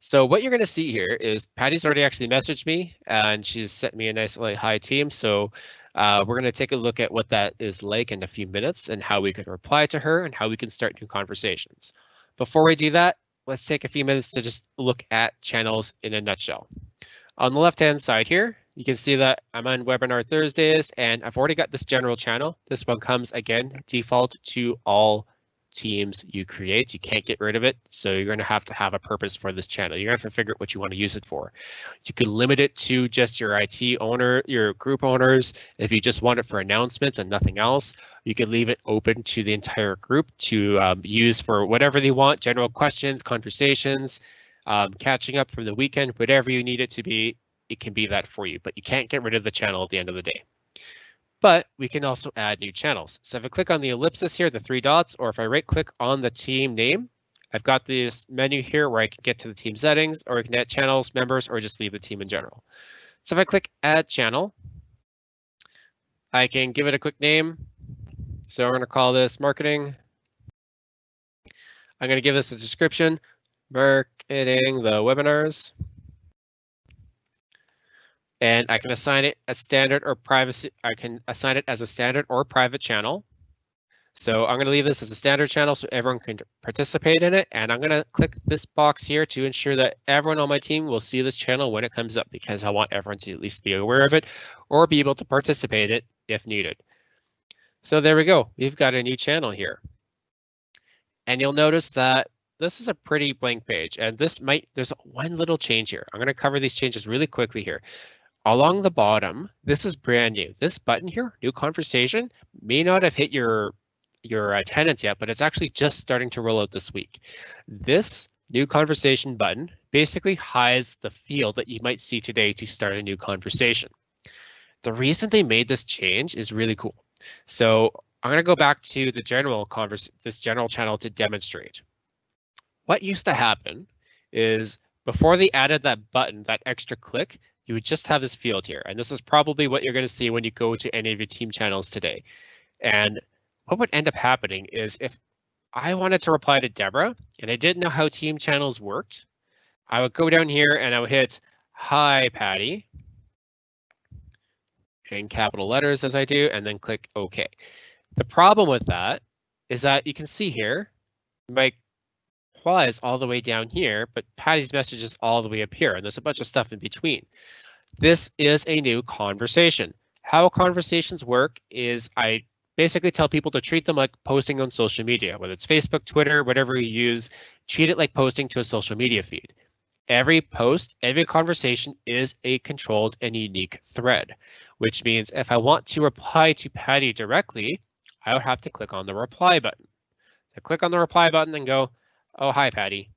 So what you're going to see here is Patty's already actually messaged me and she's sent me a nice like, hi team. So uh, we're going to take a look at what that is like in a few minutes and how we can reply to her and how we can start new conversations. Before we do that, let's take a few minutes to just look at channels in a nutshell. On the left hand side here, you can see that I'm on webinar Thursdays and I've already got this general channel. This one comes again default to all teams you create. You can't get rid of it. So you're going to have to have a purpose for this channel. You're going to have to figure out what you want to use it for. You could limit it to just your IT owner, your group owners. If you just want it for announcements and nothing else, you could leave it open to the entire group to um, use for whatever they want, general questions, conversations, um, catching up from the weekend, whatever you need it to be, it can be that for you, but you can't get rid of the channel at the end of the day. But we can also add new channels. So if I click on the ellipsis here, the three dots, or if I right click on the team name, I've got this menu here where I can get to the team settings or I can add channels, members, or just leave the team in general. So if I click add channel, I can give it a quick name. So we're going to call this marketing. I'm going to give this a description, marketing the webinars and I can assign it a standard or privacy. I can assign it as a standard or private channel. So I'm going to leave this as a standard channel so everyone can participate in it. And I'm going to click this box here to ensure that everyone on my team will see this channel when it comes up because I want everyone to at least be aware of it or be able to participate in it if needed. So there we go. We've got a new channel here. And you'll notice that this is a pretty blank page and this might, there's one little change here. I'm going to cover these changes really quickly here along the bottom, this is brand new. This button here, new conversation, may not have hit your your attendance yet, but it's actually just starting to roll out this week. This new conversation button basically hides the field that you might see today to start a new conversation. The reason they made this change is really cool. So I'm going to go back to the general converse, this general channel to demonstrate. What used to happen is before they added that button, that extra click, you would just have this field here. And this is probably what you're going to see when you go to any of your team channels today. And what would end up happening is if I wanted to reply to Deborah and I didn't know how team channels worked, I would go down here and I would hit hi Patty in capital letters as I do and then click OK. The problem with that is that you can see here my all the way down here, but Patty's message is all the way up here and there's a bunch of stuff in between. This is a new conversation. How conversations work is I basically tell people to treat them like posting on social media, whether it's Facebook, Twitter, whatever you use, treat it like posting to a social media feed. Every post, every conversation is a controlled and unique thread, which means if I want to reply to Patty directly, I would have to click on the reply button. So click on the reply button and go, oh, hi, Patty.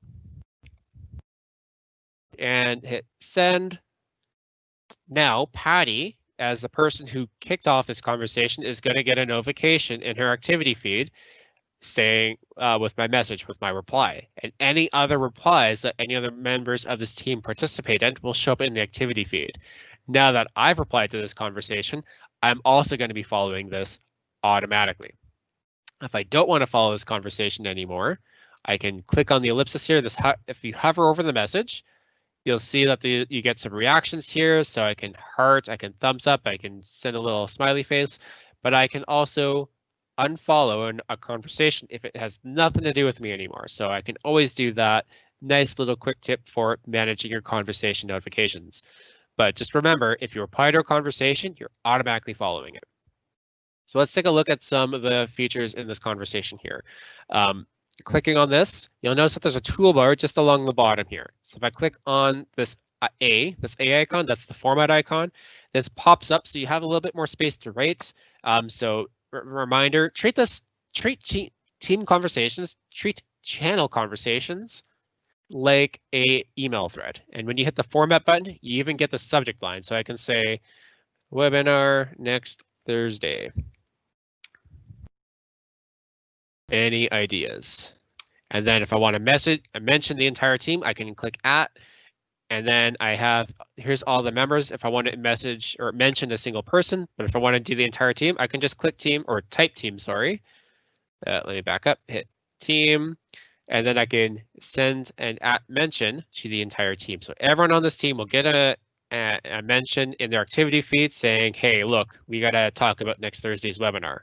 And hit send. Now, Patty, as the person who kicked off this conversation, is going to get a notification in her activity feed saying uh, with my message, with my reply. And any other replies that any other members of this team participate in will show up in the activity feed. Now that I've replied to this conversation, I'm also going to be following this automatically. If I don't want to follow this conversation anymore, I can click on the ellipsis here. This If you hover over the message, You'll see that the, you get some reactions here. So I can heart, I can thumbs up, I can send a little smiley face, but I can also unfollow a conversation if it has nothing to do with me anymore. So I can always do that. Nice little quick tip for managing your conversation notifications. But just remember, if you reply to a conversation, you're automatically following it. So let's take a look at some of the features in this conversation here. Um, clicking on this, you'll notice that there's a toolbar just along the bottom here. So if I click on this uh, A, this A icon, that's the format icon, this pops up so you have a little bit more space to write. Um, so reminder, treat this, treat team conversations, treat channel conversations like a email thread. And when you hit the format button, you even get the subject line. So I can say webinar next Thursday. Any ideas? And then if I want to message mention the entire team, I can click at, and then I have, here's all the members. If I want to message or mention a single person, but if I want to do the entire team, I can just click team or type team, sorry. Uh, let me back up, hit team, and then I can send an at mention to the entire team. So everyone on this team will get a, a, a mention in their activity feed saying, hey, look, we got to talk about next Thursday's webinar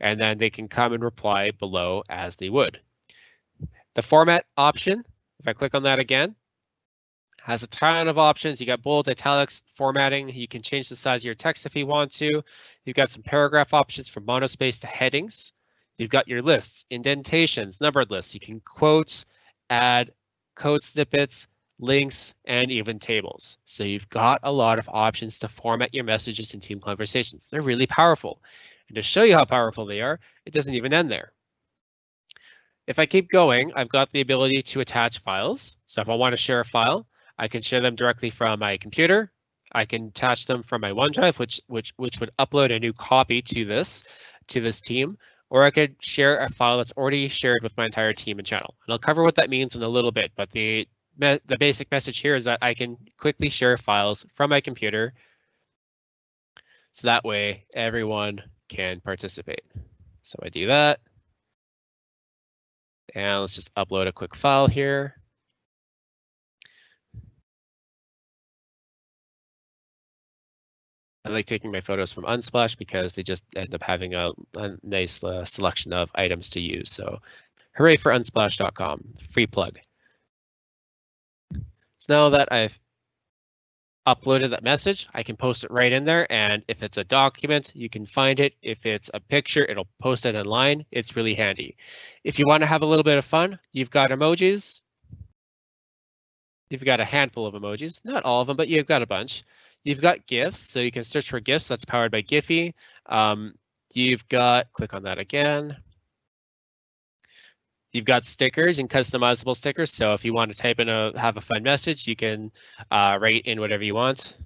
and then they can come and reply below as they would. The format option, if I click on that again, has a ton of options. You got bold, italics, formatting. You can change the size of your text if you want to. You've got some paragraph options from monospace to headings. You've got your lists, indentations, numbered lists. You can quote, add code snippets, links, and even tables. So you've got a lot of options to format your messages in team conversations. They're really powerful. And to show you how powerful they are, it doesn't even end there. If I keep going, I've got the ability to attach files. So if I want to share a file, I can share them directly from my computer. I can attach them from my OneDrive, which which which would upload a new copy to this to this team, or I could share a file that's already shared with my entire team and channel. And I'll cover what that means in a little bit, but the the basic message here is that I can quickly share files from my computer. So that way everyone can participate. So I do that. And let's just upload a quick file here. I like taking my photos from Unsplash because they just end up having a, a nice uh, selection of items to use. So hooray for unsplash.com, free plug. So now that I've uploaded that message, I can post it right in there. And if it's a document, you can find it. If it's a picture, it'll post it online. It's really handy. If you want to have a little bit of fun, you've got emojis. You've got a handful of emojis, not all of them, but you've got a bunch. You've got GIFs, so you can search for GIFs. That's powered by Giphy. Um, you've got, click on that again. You've got stickers and customizable stickers. So if you want to type in a have a fun message, you can uh, write in whatever you want.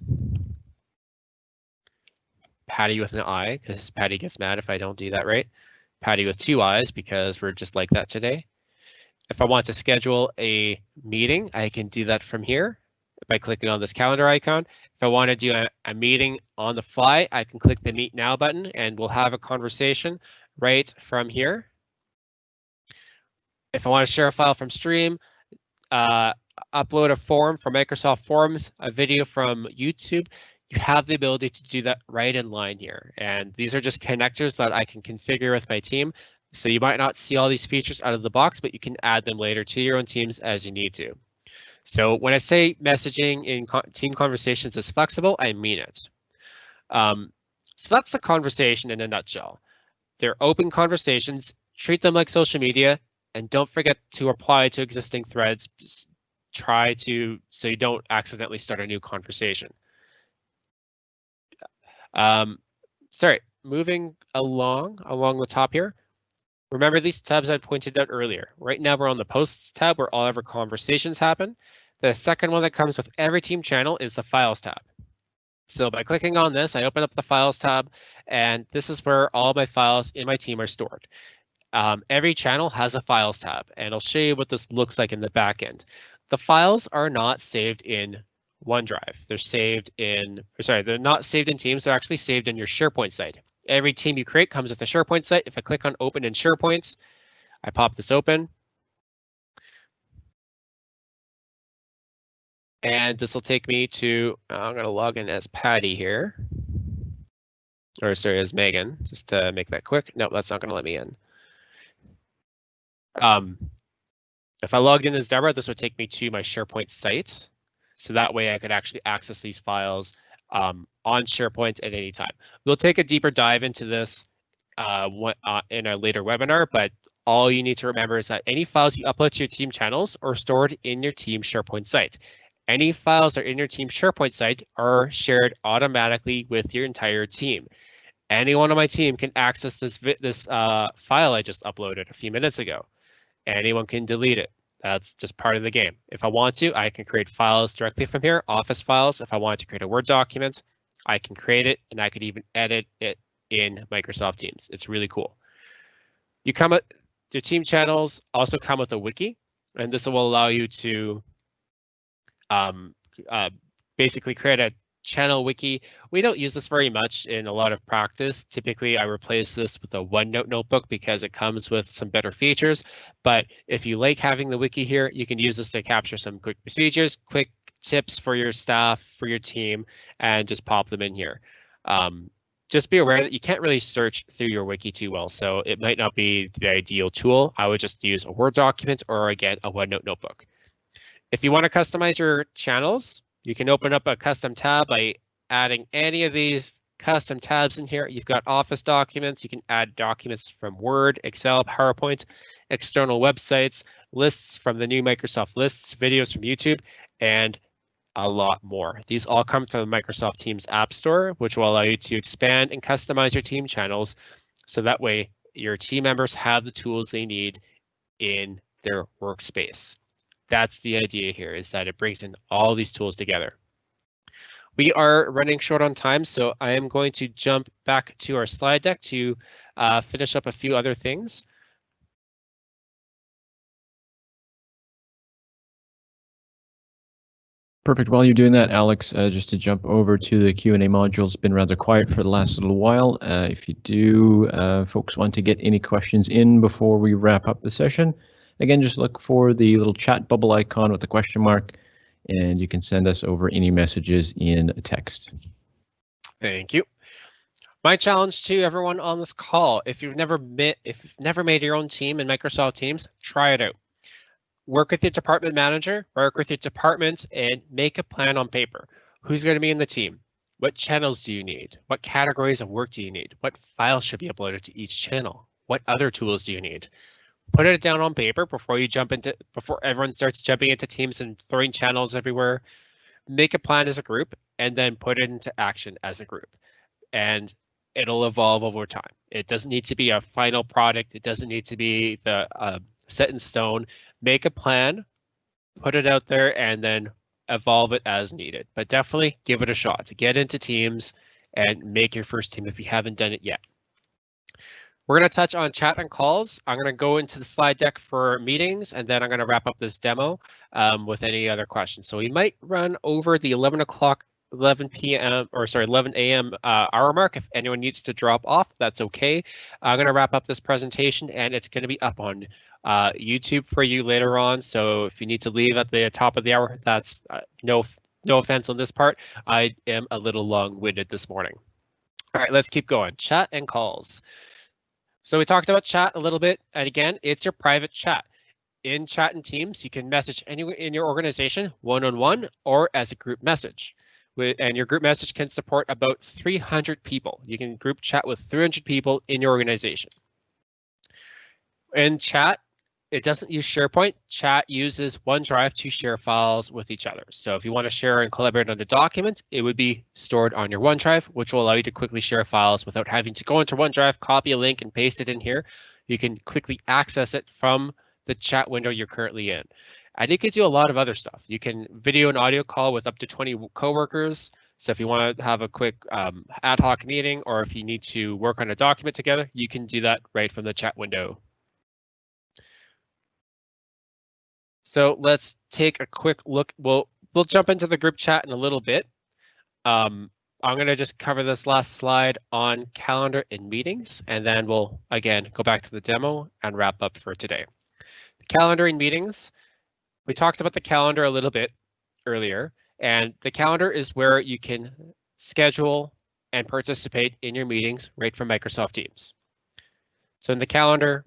Patty with an I, because Patty gets mad if I don't do that right. Patty with two eyes, because we're just like that today. If I want to schedule a meeting, I can do that from here by clicking on this calendar icon. If I want to do a, a, meeting on the fly, I can click the Meet Now button and we'll have a conversation right from here. If I want to share a file from Stream, uh, upload a form from Microsoft Forms, a video from YouTube, you have the ability to do that right in line here. And these are just connectors that I can configure with my team. So you might not see all these features out of the box, but you can add them later to your own teams as you need to. So when I say messaging in team conversations is flexible, I mean it. Um, so that's the conversation in a nutshell. They're open conversations, treat them like social media, and don't forget to apply to existing threads. Try to, so you don't accidentally start a new conversation. Um, sorry, moving along, along the top here. Remember these tabs I pointed out earlier. Right now we're on the posts tab where all of our conversations happen. The second one that comes with every team channel is the files tab. So by clicking on this, I open up the files tab and this is where all my files in my team are stored. Um, every channel has a files tab and I'll show you what this looks like in the back end. The files are not saved in OneDrive. They're saved in, sorry, they're not saved in Teams. They're actually saved in your SharePoint site. Every team you create comes with a SharePoint site. If I click on open in SharePoint, I pop this open. And this will take me to, I'm going to log in as Patty here. Or sorry, as Megan, just to make that quick. No, that's not going to let me in. Um, if I logged in as Deborah, this would take me to my SharePoint site. So that way I could actually access these files um, on SharePoint at any time. We'll take a deeper dive into this uh, uh, in a later webinar, but all you need to remember is that any files you upload to your team channels are stored in your team SharePoint site. Any files that are in your team SharePoint site are shared automatically with your entire team. Anyone on my team can access this this uh, file I just uploaded a few minutes ago. Anyone can delete it. That's just part of the game. If I want to, I can create files directly from here, Office files. If I want to create a Word document, I can create it and I could even edit it in Microsoft Teams. It's really cool. You come with your team channels also come with a wiki, and this will allow you to um, uh, basically create a channel wiki. We don't use this very much in a lot of practice. Typically, I replace this with a OneNote notebook because it comes with some better features. But if you like having the wiki here, you can use this to capture some quick procedures, quick tips for your staff, for your team, and just pop them in here. Um, just be aware that you can't really search through your wiki too well, so it might not be the ideal tool. I would just use a Word document or again, a OneNote notebook. If you want to customize your channels, you can open up a custom tab by adding any of these custom tabs in here. You've got Office documents. You can add documents from Word, Excel, PowerPoint, external websites, lists from the new Microsoft lists, videos from YouTube, and a lot more. These all come from the Microsoft Teams App Store, which will allow you to expand and customize your team channels. So that way your team members have the tools they need in their workspace. That's the idea here is that it brings in all these tools together. We are running short on time, so I am going to jump back to our slide deck to uh, finish up a few other things. Perfect. While you're doing that, Alex, uh, just to jump over to the Q&A module, it's been rather quiet for the last little while. Uh, if you do, uh, folks want to get any questions in before we wrap up the session, again, just look for the little chat bubble icon with the question mark, and you can send us over any messages in a text. Thank you. My challenge to everyone on this call, if you've never met, if you've never made your own team in Microsoft Teams, try it out work with your department manager, work with your department, and make a plan on paper. Who's going to be in the team? What channels do you need? What categories of work do you need? What files should be uploaded to each channel? What other tools do you need? Put it down on paper before you jump into before everyone starts jumping into teams and throwing channels everywhere. Make a plan as a group and then put it into action as a group. And it'll evolve over time. It doesn't need to be a final product. It doesn't need to be the uh, set in stone. Make a plan, put it out there, and then evolve it as needed. But definitely give it a shot to get into teams and make your first team if you haven't done it yet. We're going to touch on chat and calls. I'm going to go into the slide deck for meetings, and then I'm going to wrap up this demo um, with any other questions. So we might run over the 11 o'clock 11 p.m. or sorry 11 a.m. Uh, hour mark. If anyone needs to drop off, that's okay. I'm going to wrap up this presentation, and it's going to be up on uh, YouTube for you later on. So if you need to leave at the top of the hour, that's uh, no no offense on this part. I am a little long-winded this morning. All right, let's keep going. Chat and calls. So we talked about chat a little bit, and again, it's your private chat. In chat and Teams, you can message anyone in your organization one-on-one -on -one or as a group message. And your group message can support about 300 people. You can group chat with 300 people in your organization. In chat, it doesn't use SharePoint. Chat uses OneDrive to share files with each other. So if you want to share and collaborate on a document, it would be stored on your OneDrive, which will allow you to quickly share files without having to go into OneDrive, copy a link and paste it in here. You can quickly access it from the chat window you're currently in. And it gives you a lot of other stuff. You can video and audio call with up to 20 coworkers. So if you want to have a quick um, ad hoc meeting or if you need to work on a document together, you can do that right from the chat window So let's take a quick look. We'll we'll jump into the group chat in a little bit. Um, I'm going to just cover this last slide on calendar and meetings, and then we'll again go back to the demo and wrap up for today. Calendar and meetings. We talked about the calendar a little bit earlier, and the calendar is where you can schedule and participate in your meetings right from Microsoft Teams. So in the calendar,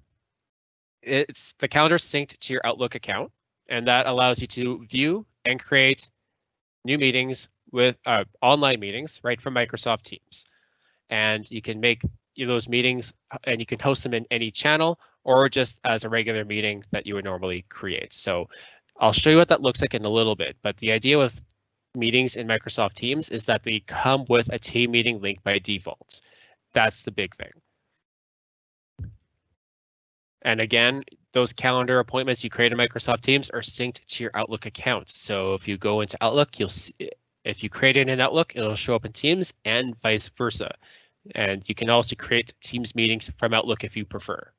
it's the calendar synced to your Outlook account and that allows you to view and create new meetings with uh, online meetings right from Microsoft Teams. And you can make those meetings and you can host them in any channel or just as a regular meeting that you would normally create. So I'll show you what that looks like in a little bit, but the idea with meetings in Microsoft Teams is that they come with a team meeting link by default. That's the big thing. And again, those calendar appointments you create in Microsoft Teams are synced to your Outlook account. So if you go into Outlook, you'll see, if you create it in Outlook, it'll show up in Teams and vice versa. And you can also create Teams meetings from Outlook if you prefer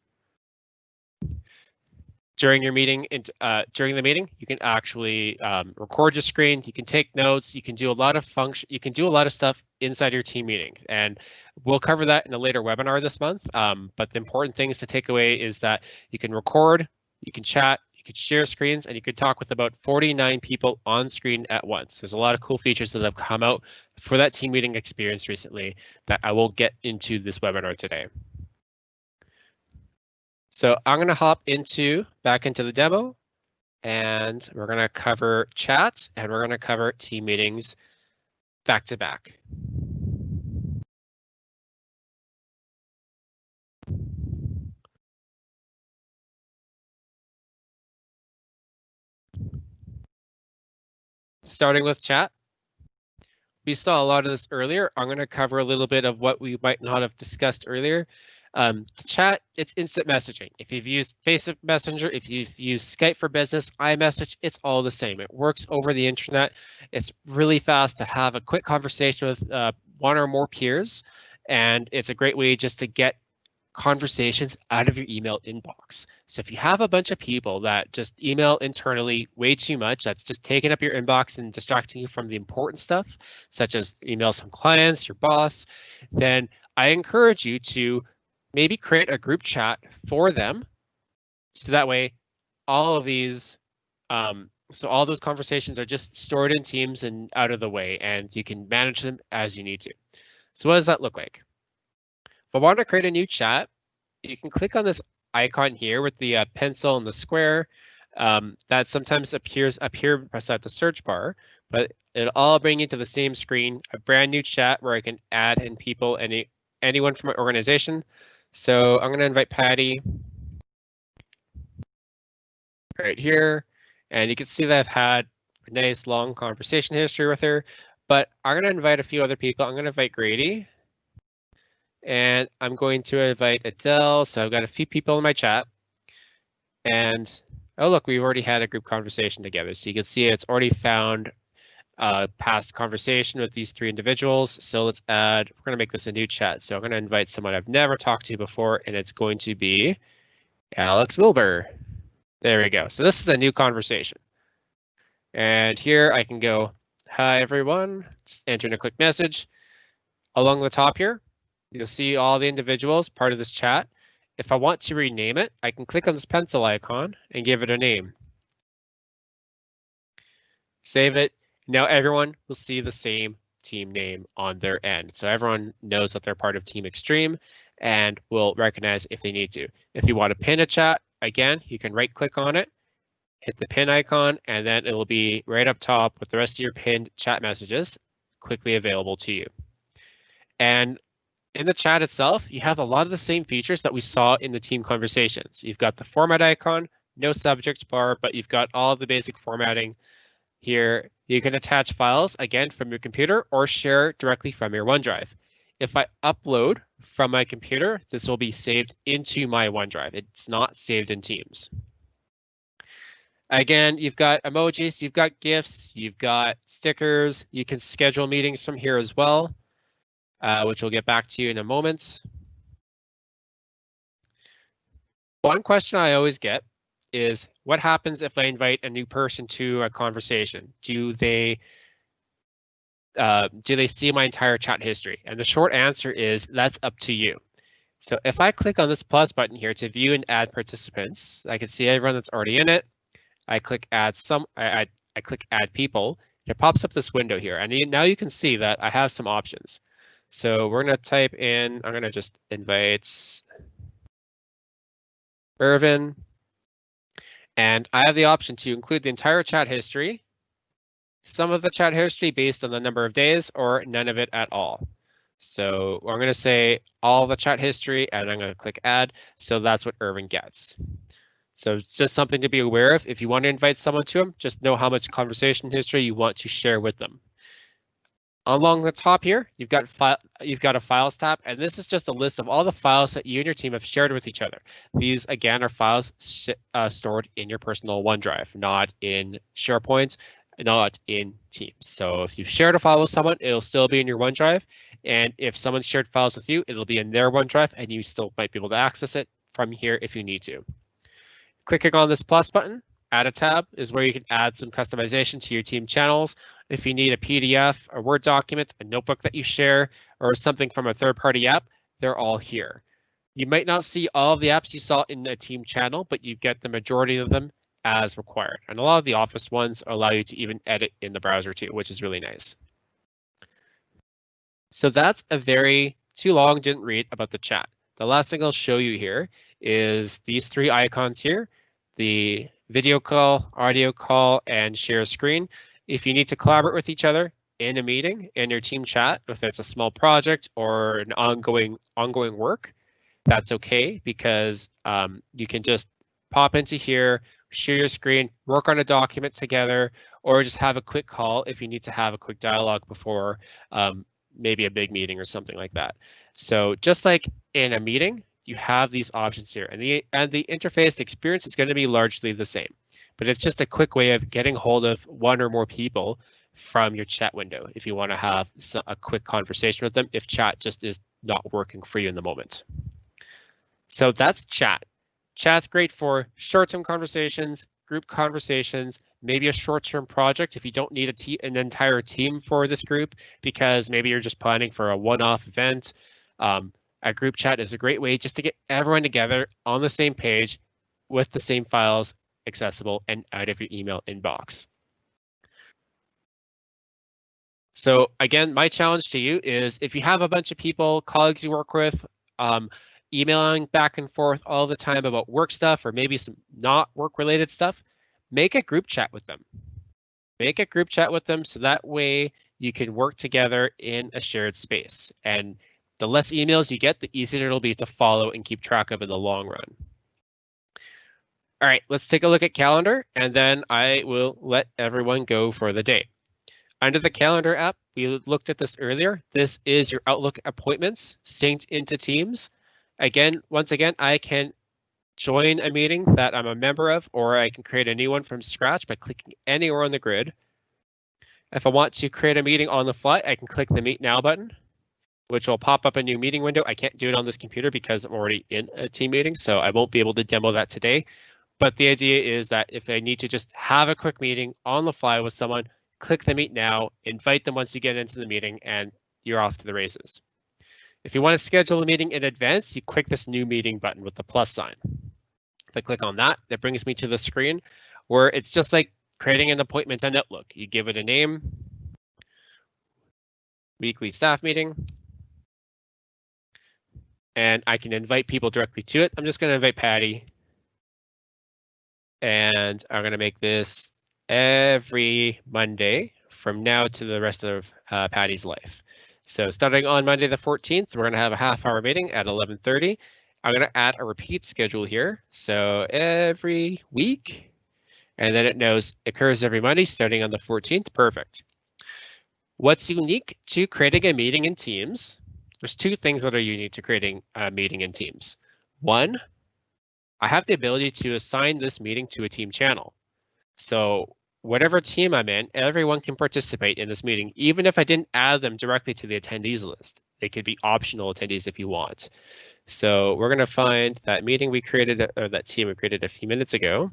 during your meeting and uh, during the meeting, you can actually um, record your screen. You can take notes. You can do a lot of function. You can do a lot of stuff inside your team meeting, and we'll cover that in a later webinar this month. Um, but the important things to take away is that you can record, you can chat, you can share screens, and you can talk with about 49 people on screen at once. There's a lot of cool features that have come out for that team meeting experience recently that I will get into this webinar today. So I'm going to hop into back into the demo and we're going to cover chat and we're going to cover team meetings back to back. Starting with chat. We saw a lot of this earlier. I'm going to cover a little bit of what we might not have discussed earlier. Um, chat, it's instant messaging. If you've used Facebook Messenger, if you've used Skype for Business, iMessage, it's all the same. It works over the internet. It's really fast to have a quick conversation with uh, one or more peers, and it's a great way just to get conversations out of your email inbox. So if you have a bunch of people that just email internally way too much, that's just taking up your inbox and distracting you from the important stuff, such as emails from clients, your boss, then I encourage you to maybe create a group chat for them. So that way all of these, um, so all those conversations are just stored in Teams and out of the way, and you can manage them as you need to. So what does that look like? If I want to create a new chat, you can click on this icon here with the uh, pencil and the square. Um, that sometimes appears up here beside the search bar, but it'll all bring you to the same screen, a brand new chat where I can add in people, any anyone from my organization. So I'm going to invite Patti right here, and you can see that I've had a nice long conversation history with her, but I'm going to invite a few other people. I'm going to invite Grady. And I'm going to invite Adele. So I've got a few people in my chat. And oh, look, we've already had a group conversation together. So you can see it's already found a past conversation with these three individuals. So let's add, we're going to make this a new chat. So I'm going to invite someone I've never talked to before, and it's going to be Alex Wilber. There we go. So this is a new conversation. And here I can go, hi, everyone, just enter in a quick message. Along the top here, You'll see all the individuals part of this chat. If I want to rename it, I can click on this pencil icon and give it a name. Save it. Now everyone will see the same team name on their end. So everyone knows that they're part of Team Extreme and will recognize if they need to. If you want to pin a chat, again, you can right click on it, hit the pin icon, and then it'll be right up top with the rest of your pinned chat messages quickly available to you. And in the chat itself, you have a lot of the same features that we saw in the team conversations. You've got the format icon, no subject bar, but you've got all the basic formatting here. You can attach files, again, from your computer or share directly from your OneDrive. If I upload from my computer, this will be saved into my OneDrive. It's not saved in Teams. Again, you've got emojis, you've got GIFs, you've got stickers. You can schedule meetings from here as well uh, which we'll get back to you in a moment. One question I always get is what happens if I invite a new person to a conversation? Do they uh, do they see my entire chat history? And the short answer is that's up to you. So if I click on this plus button here to view and add participants, I can see everyone that's already in it. I click add some, I, I, I click add people. It pops up this window here, and now you can see that I have some options. So we're going to type in, I'm going to just invite Irvin. And I have the option to include the entire chat history, some of the chat history based on the number of days, or none of it at all. So I'm going to say all the chat history, and I'm going to click add. So that's what Irvin gets. So it's just something to be aware of. If you want to invite someone to them, just know how much conversation history you want to share with them. Along the top here, you've got file, you've got a files tab, and this is just a list of all the files that you and your team have shared with each other. These again are files uh, stored in your personal OneDrive, not in SharePoint, not in Teams. So if you've shared a file with someone, it'll still be in your OneDrive, and if someone shared files with you, it'll be in their OneDrive, and you still might be able to access it from here if you need to. Clicking on this plus button Add a tab is where you can add some customization to your team channels. If you need a PDF, a Word document, a notebook that you share, or something from a third-party app, they're all here. You might not see all of the apps you saw in a team channel, but you get the majority of them as required. And a lot of the Office ones allow you to even edit in the browser too, which is really nice. So that's a very too long didn't read about the chat. The last thing I'll show you here is these three icons here, the video call, audio call, and share screen. If you need to collaborate with each other in a meeting, in your team chat, if it's a small project or an ongoing ongoing work, that's okay because um, you can just pop into here share your screen, work on a document together, or just have a quick call if you need to have a quick dialogue before um, maybe a big meeting or something like that. So just like in a meeting, you have these options here and the and the interface, the experience is going to be largely the same, but it's just a quick way of getting hold of one or more people from your chat window if you want to have a quick conversation with them if chat just is not working for you in the moment. So that's chat. Chat's great for short-term conversations, group conversations, maybe a short-term project if you don't need a an entire team for this group because maybe you're just planning for a one-off event. Um, a group chat is a great way just to get everyone together on the same page with the same files accessible and out of your email inbox. So again, my challenge to you is if you have a bunch of people, colleagues you work with, um, emailing back and forth all the time about work stuff or maybe some not work related stuff, make a group chat with them. Make a group chat with them so that way you can work together in a shared space. And the less emails you get, the easier it'll be to follow and keep track of in the long run. All right, let's take a look at calendar and then I will let everyone go for the day. Under the calendar app, we looked at this earlier. This is your Outlook appointments synced into Teams. Again, once again, I can join a meeting that I'm a member of, or I can create a new one from scratch by clicking anywhere on the grid. If I want to create a meeting on the fly, I can click the Meet Now button, which will pop up a new meeting window. I can't do it on this computer because I'm already in a team meeting, so I won't be able to demo that today. But the idea is that if I need to just have a quick meeting on the fly with someone, click the Meet Now, invite them once you get into the meeting, and you're off to the races. If you want to schedule a meeting in advance, you click this new meeting button with the plus sign. If I click on that, that brings me to the screen where it's just like creating an appointment on Outlook. You give it a name, weekly staff meeting, and I can invite people directly to it. I'm just going to invite Patti, and I'm going to make this every Monday from now to the rest of uh, Patti's life. So starting on Monday the 14th, we're going to have a half hour meeting at 11.30. I'm going to add a repeat schedule here. So every week, and then it knows occurs every Monday starting on the 14th. Perfect. What's unique to creating a meeting in Teams? There's two things that are unique to creating a meeting in Teams. One, I have the ability to assign this meeting to a team channel. So whatever team I'm in, everyone can participate in this meeting, even if I didn't add them directly to the attendees list. They could be optional attendees if you want. So we're going to find that meeting we created, or that team we created a few minutes ago.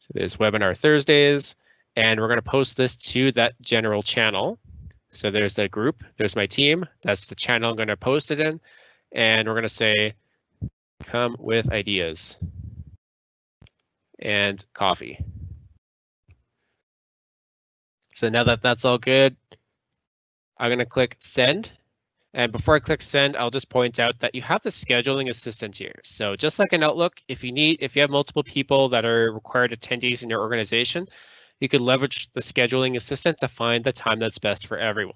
So there's webinar Thursdays, and we're going to post this to that general channel. So there's the group, there's my team, that's the channel I'm going to post it in, and we're going to say, come with ideas and coffee. So now that that's all good, I'm going to click send. And before I click send, I'll just point out that you have the scheduling assistant here. So just like in Outlook, if you need, if you have multiple people that are required attendees in your organization, you could leverage the scheduling assistant to find the time that's best for everyone.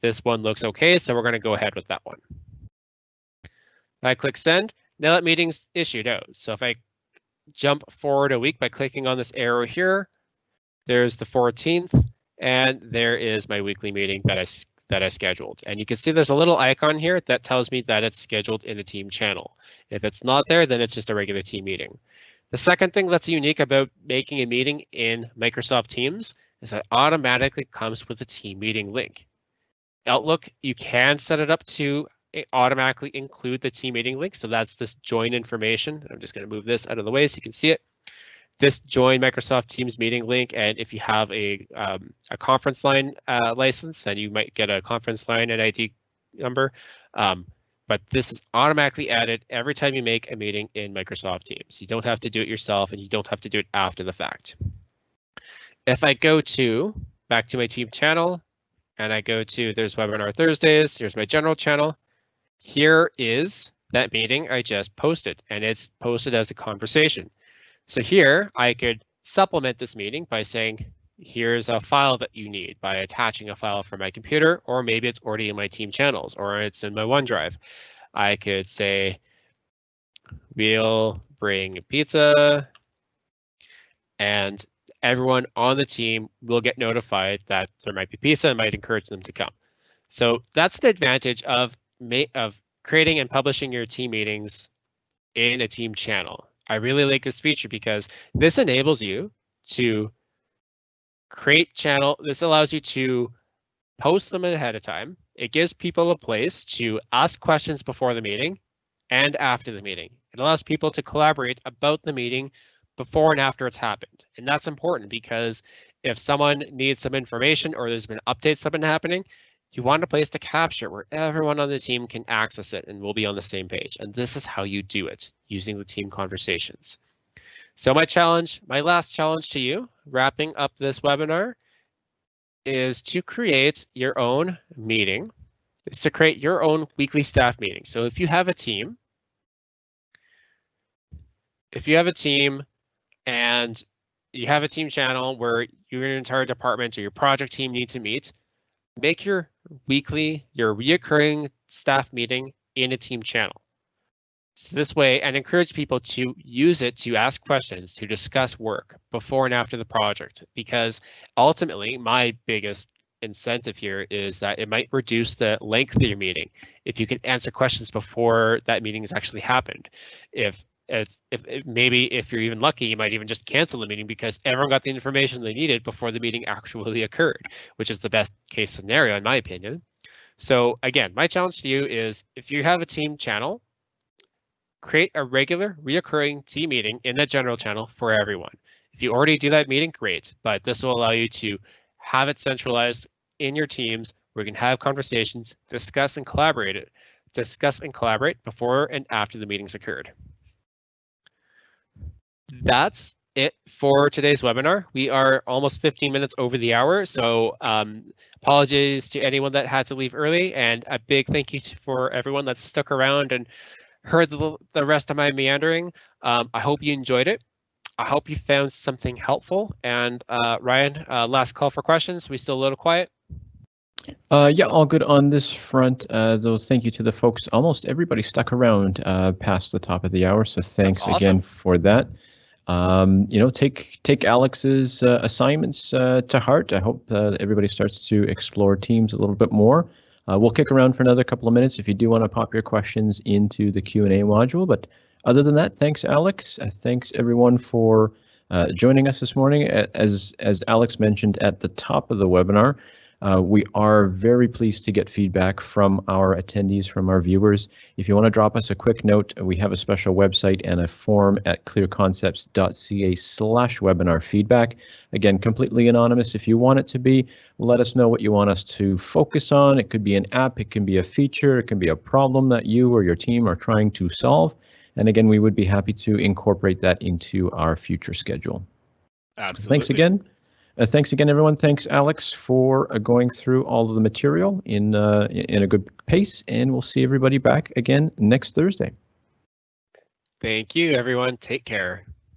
This one looks okay, so we're going to go ahead with that one. I click send. Now that meeting's issued out. So if I jump forward a week by clicking on this arrow here, there's the 14th. And there is my weekly meeting that I that I scheduled. And you can see there's a little icon here that tells me that it's scheduled in the team channel. If it's not there, then it's just a regular team meeting. The second thing that's unique about making a meeting in Microsoft Teams is that automatically comes with a team meeting link. Outlook, you can set it up to automatically include the team meeting link. So that's this join information. I'm just going to move this out of the way so you can see it this join Microsoft Teams meeting link. And if you have a, um, a conference line uh, license, then you might get a conference line and ID number. Um, but this is automatically added every time you make a meeting in Microsoft Teams. You don't have to do it yourself and you don't have to do it after the fact. If I go to back to my team channel and I go to there's webinar Thursdays, here's my general channel. Here is that meeting I just posted and it's posted as a conversation. So here I could supplement this meeting by saying, here's a file that you need by attaching a file from my computer, or maybe it's already in my team channels or it's in my OneDrive. I could say, we'll bring pizza and everyone on the team will get notified that there might be pizza and might encourage them to come. So that's the advantage of of creating and publishing your team meetings in a team channel. I really like this feature because this enables you to create channel. This allows you to post them ahead of time. It gives people a place to ask questions before the meeting and after the meeting. It allows people to collaborate about the meeting before and after it's happened. And that's important because if someone needs some information or there's been updates that have been happening, you want a place to capture where everyone on the team can access it and we'll be on the same page. And this is how you do it using the team conversations. So my challenge, my last challenge to you, wrapping up this webinar, is to create your own meeting, is to create your own weekly staff meeting. So if you have a team, if you have a team and you have a team channel where your entire department or your project team need to meet, make your weekly, your reoccurring staff meeting in a team channel. So this way, and encourage people to use it to ask questions, to discuss work before and after the project, because ultimately my biggest incentive here is that it might reduce the length of your meeting if you can answer questions before that meeting has actually happened. If if, if, maybe if you're even lucky, you might even just cancel the meeting because everyone got the information they needed before the meeting actually occurred, which is the best case scenario in my opinion. So again, my challenge to you is if you have a team channel, create a regular reoccurring team meeting in that general channel for everyone. If you already do that meeting, great, but this will allow you to have it centralized in your teams where you can have conversations, discuss and collaborate discuss and collaborate before and after the meetings occurred that's it for today's webinar. We are almost 15 minutes over the hour, so um, apologies to anyone that had to leave early, and a big thank you for everyone that stuck around and heard the, the rest of my meandering. Um, I hope you enjoyed it. I hope you found something helpful. And uh, Ryan, uh, last call for questions. We still a little quiet? Uh, yeah, all good on this front. Uh, though, thank you to the folks. Almost everybody stuck around uh, past the top of the hour, so thanks awesome. again for that um, you know, take take Alex's uh, assignments uh, to heart. I hope uh, everybody starts to explore teams a little bit more. Uh, we'll kick around for another couple of minutes if you do want to pop your questions into the Q and A module. But other than that, thanks, Alex. Uh, thanks everyone for uh, joining us this morning. As as Alex mentioned at the top of the webinar, uh, we are very pleased to get feedback from our attendees, from our viewers. If you want to drop us a quick note, we have a special website and a form at clearconcepts.ca slash webinar feedback. Again, completely anonymous. If you want it to be, let us know what you want us to focus on. It could be an app, it can be a feature, it can be a problem that you or your team are trying to solve. And again, we would be happy to incorporate that into our future schedule. Absolutely. Thanks again. Uh, thanks again, everyone. Thanks, Alex, for uh, going through all of the material in uh, in a good pace, and we'll see everybody back again next Thursday. Thank you, everyone. Take care.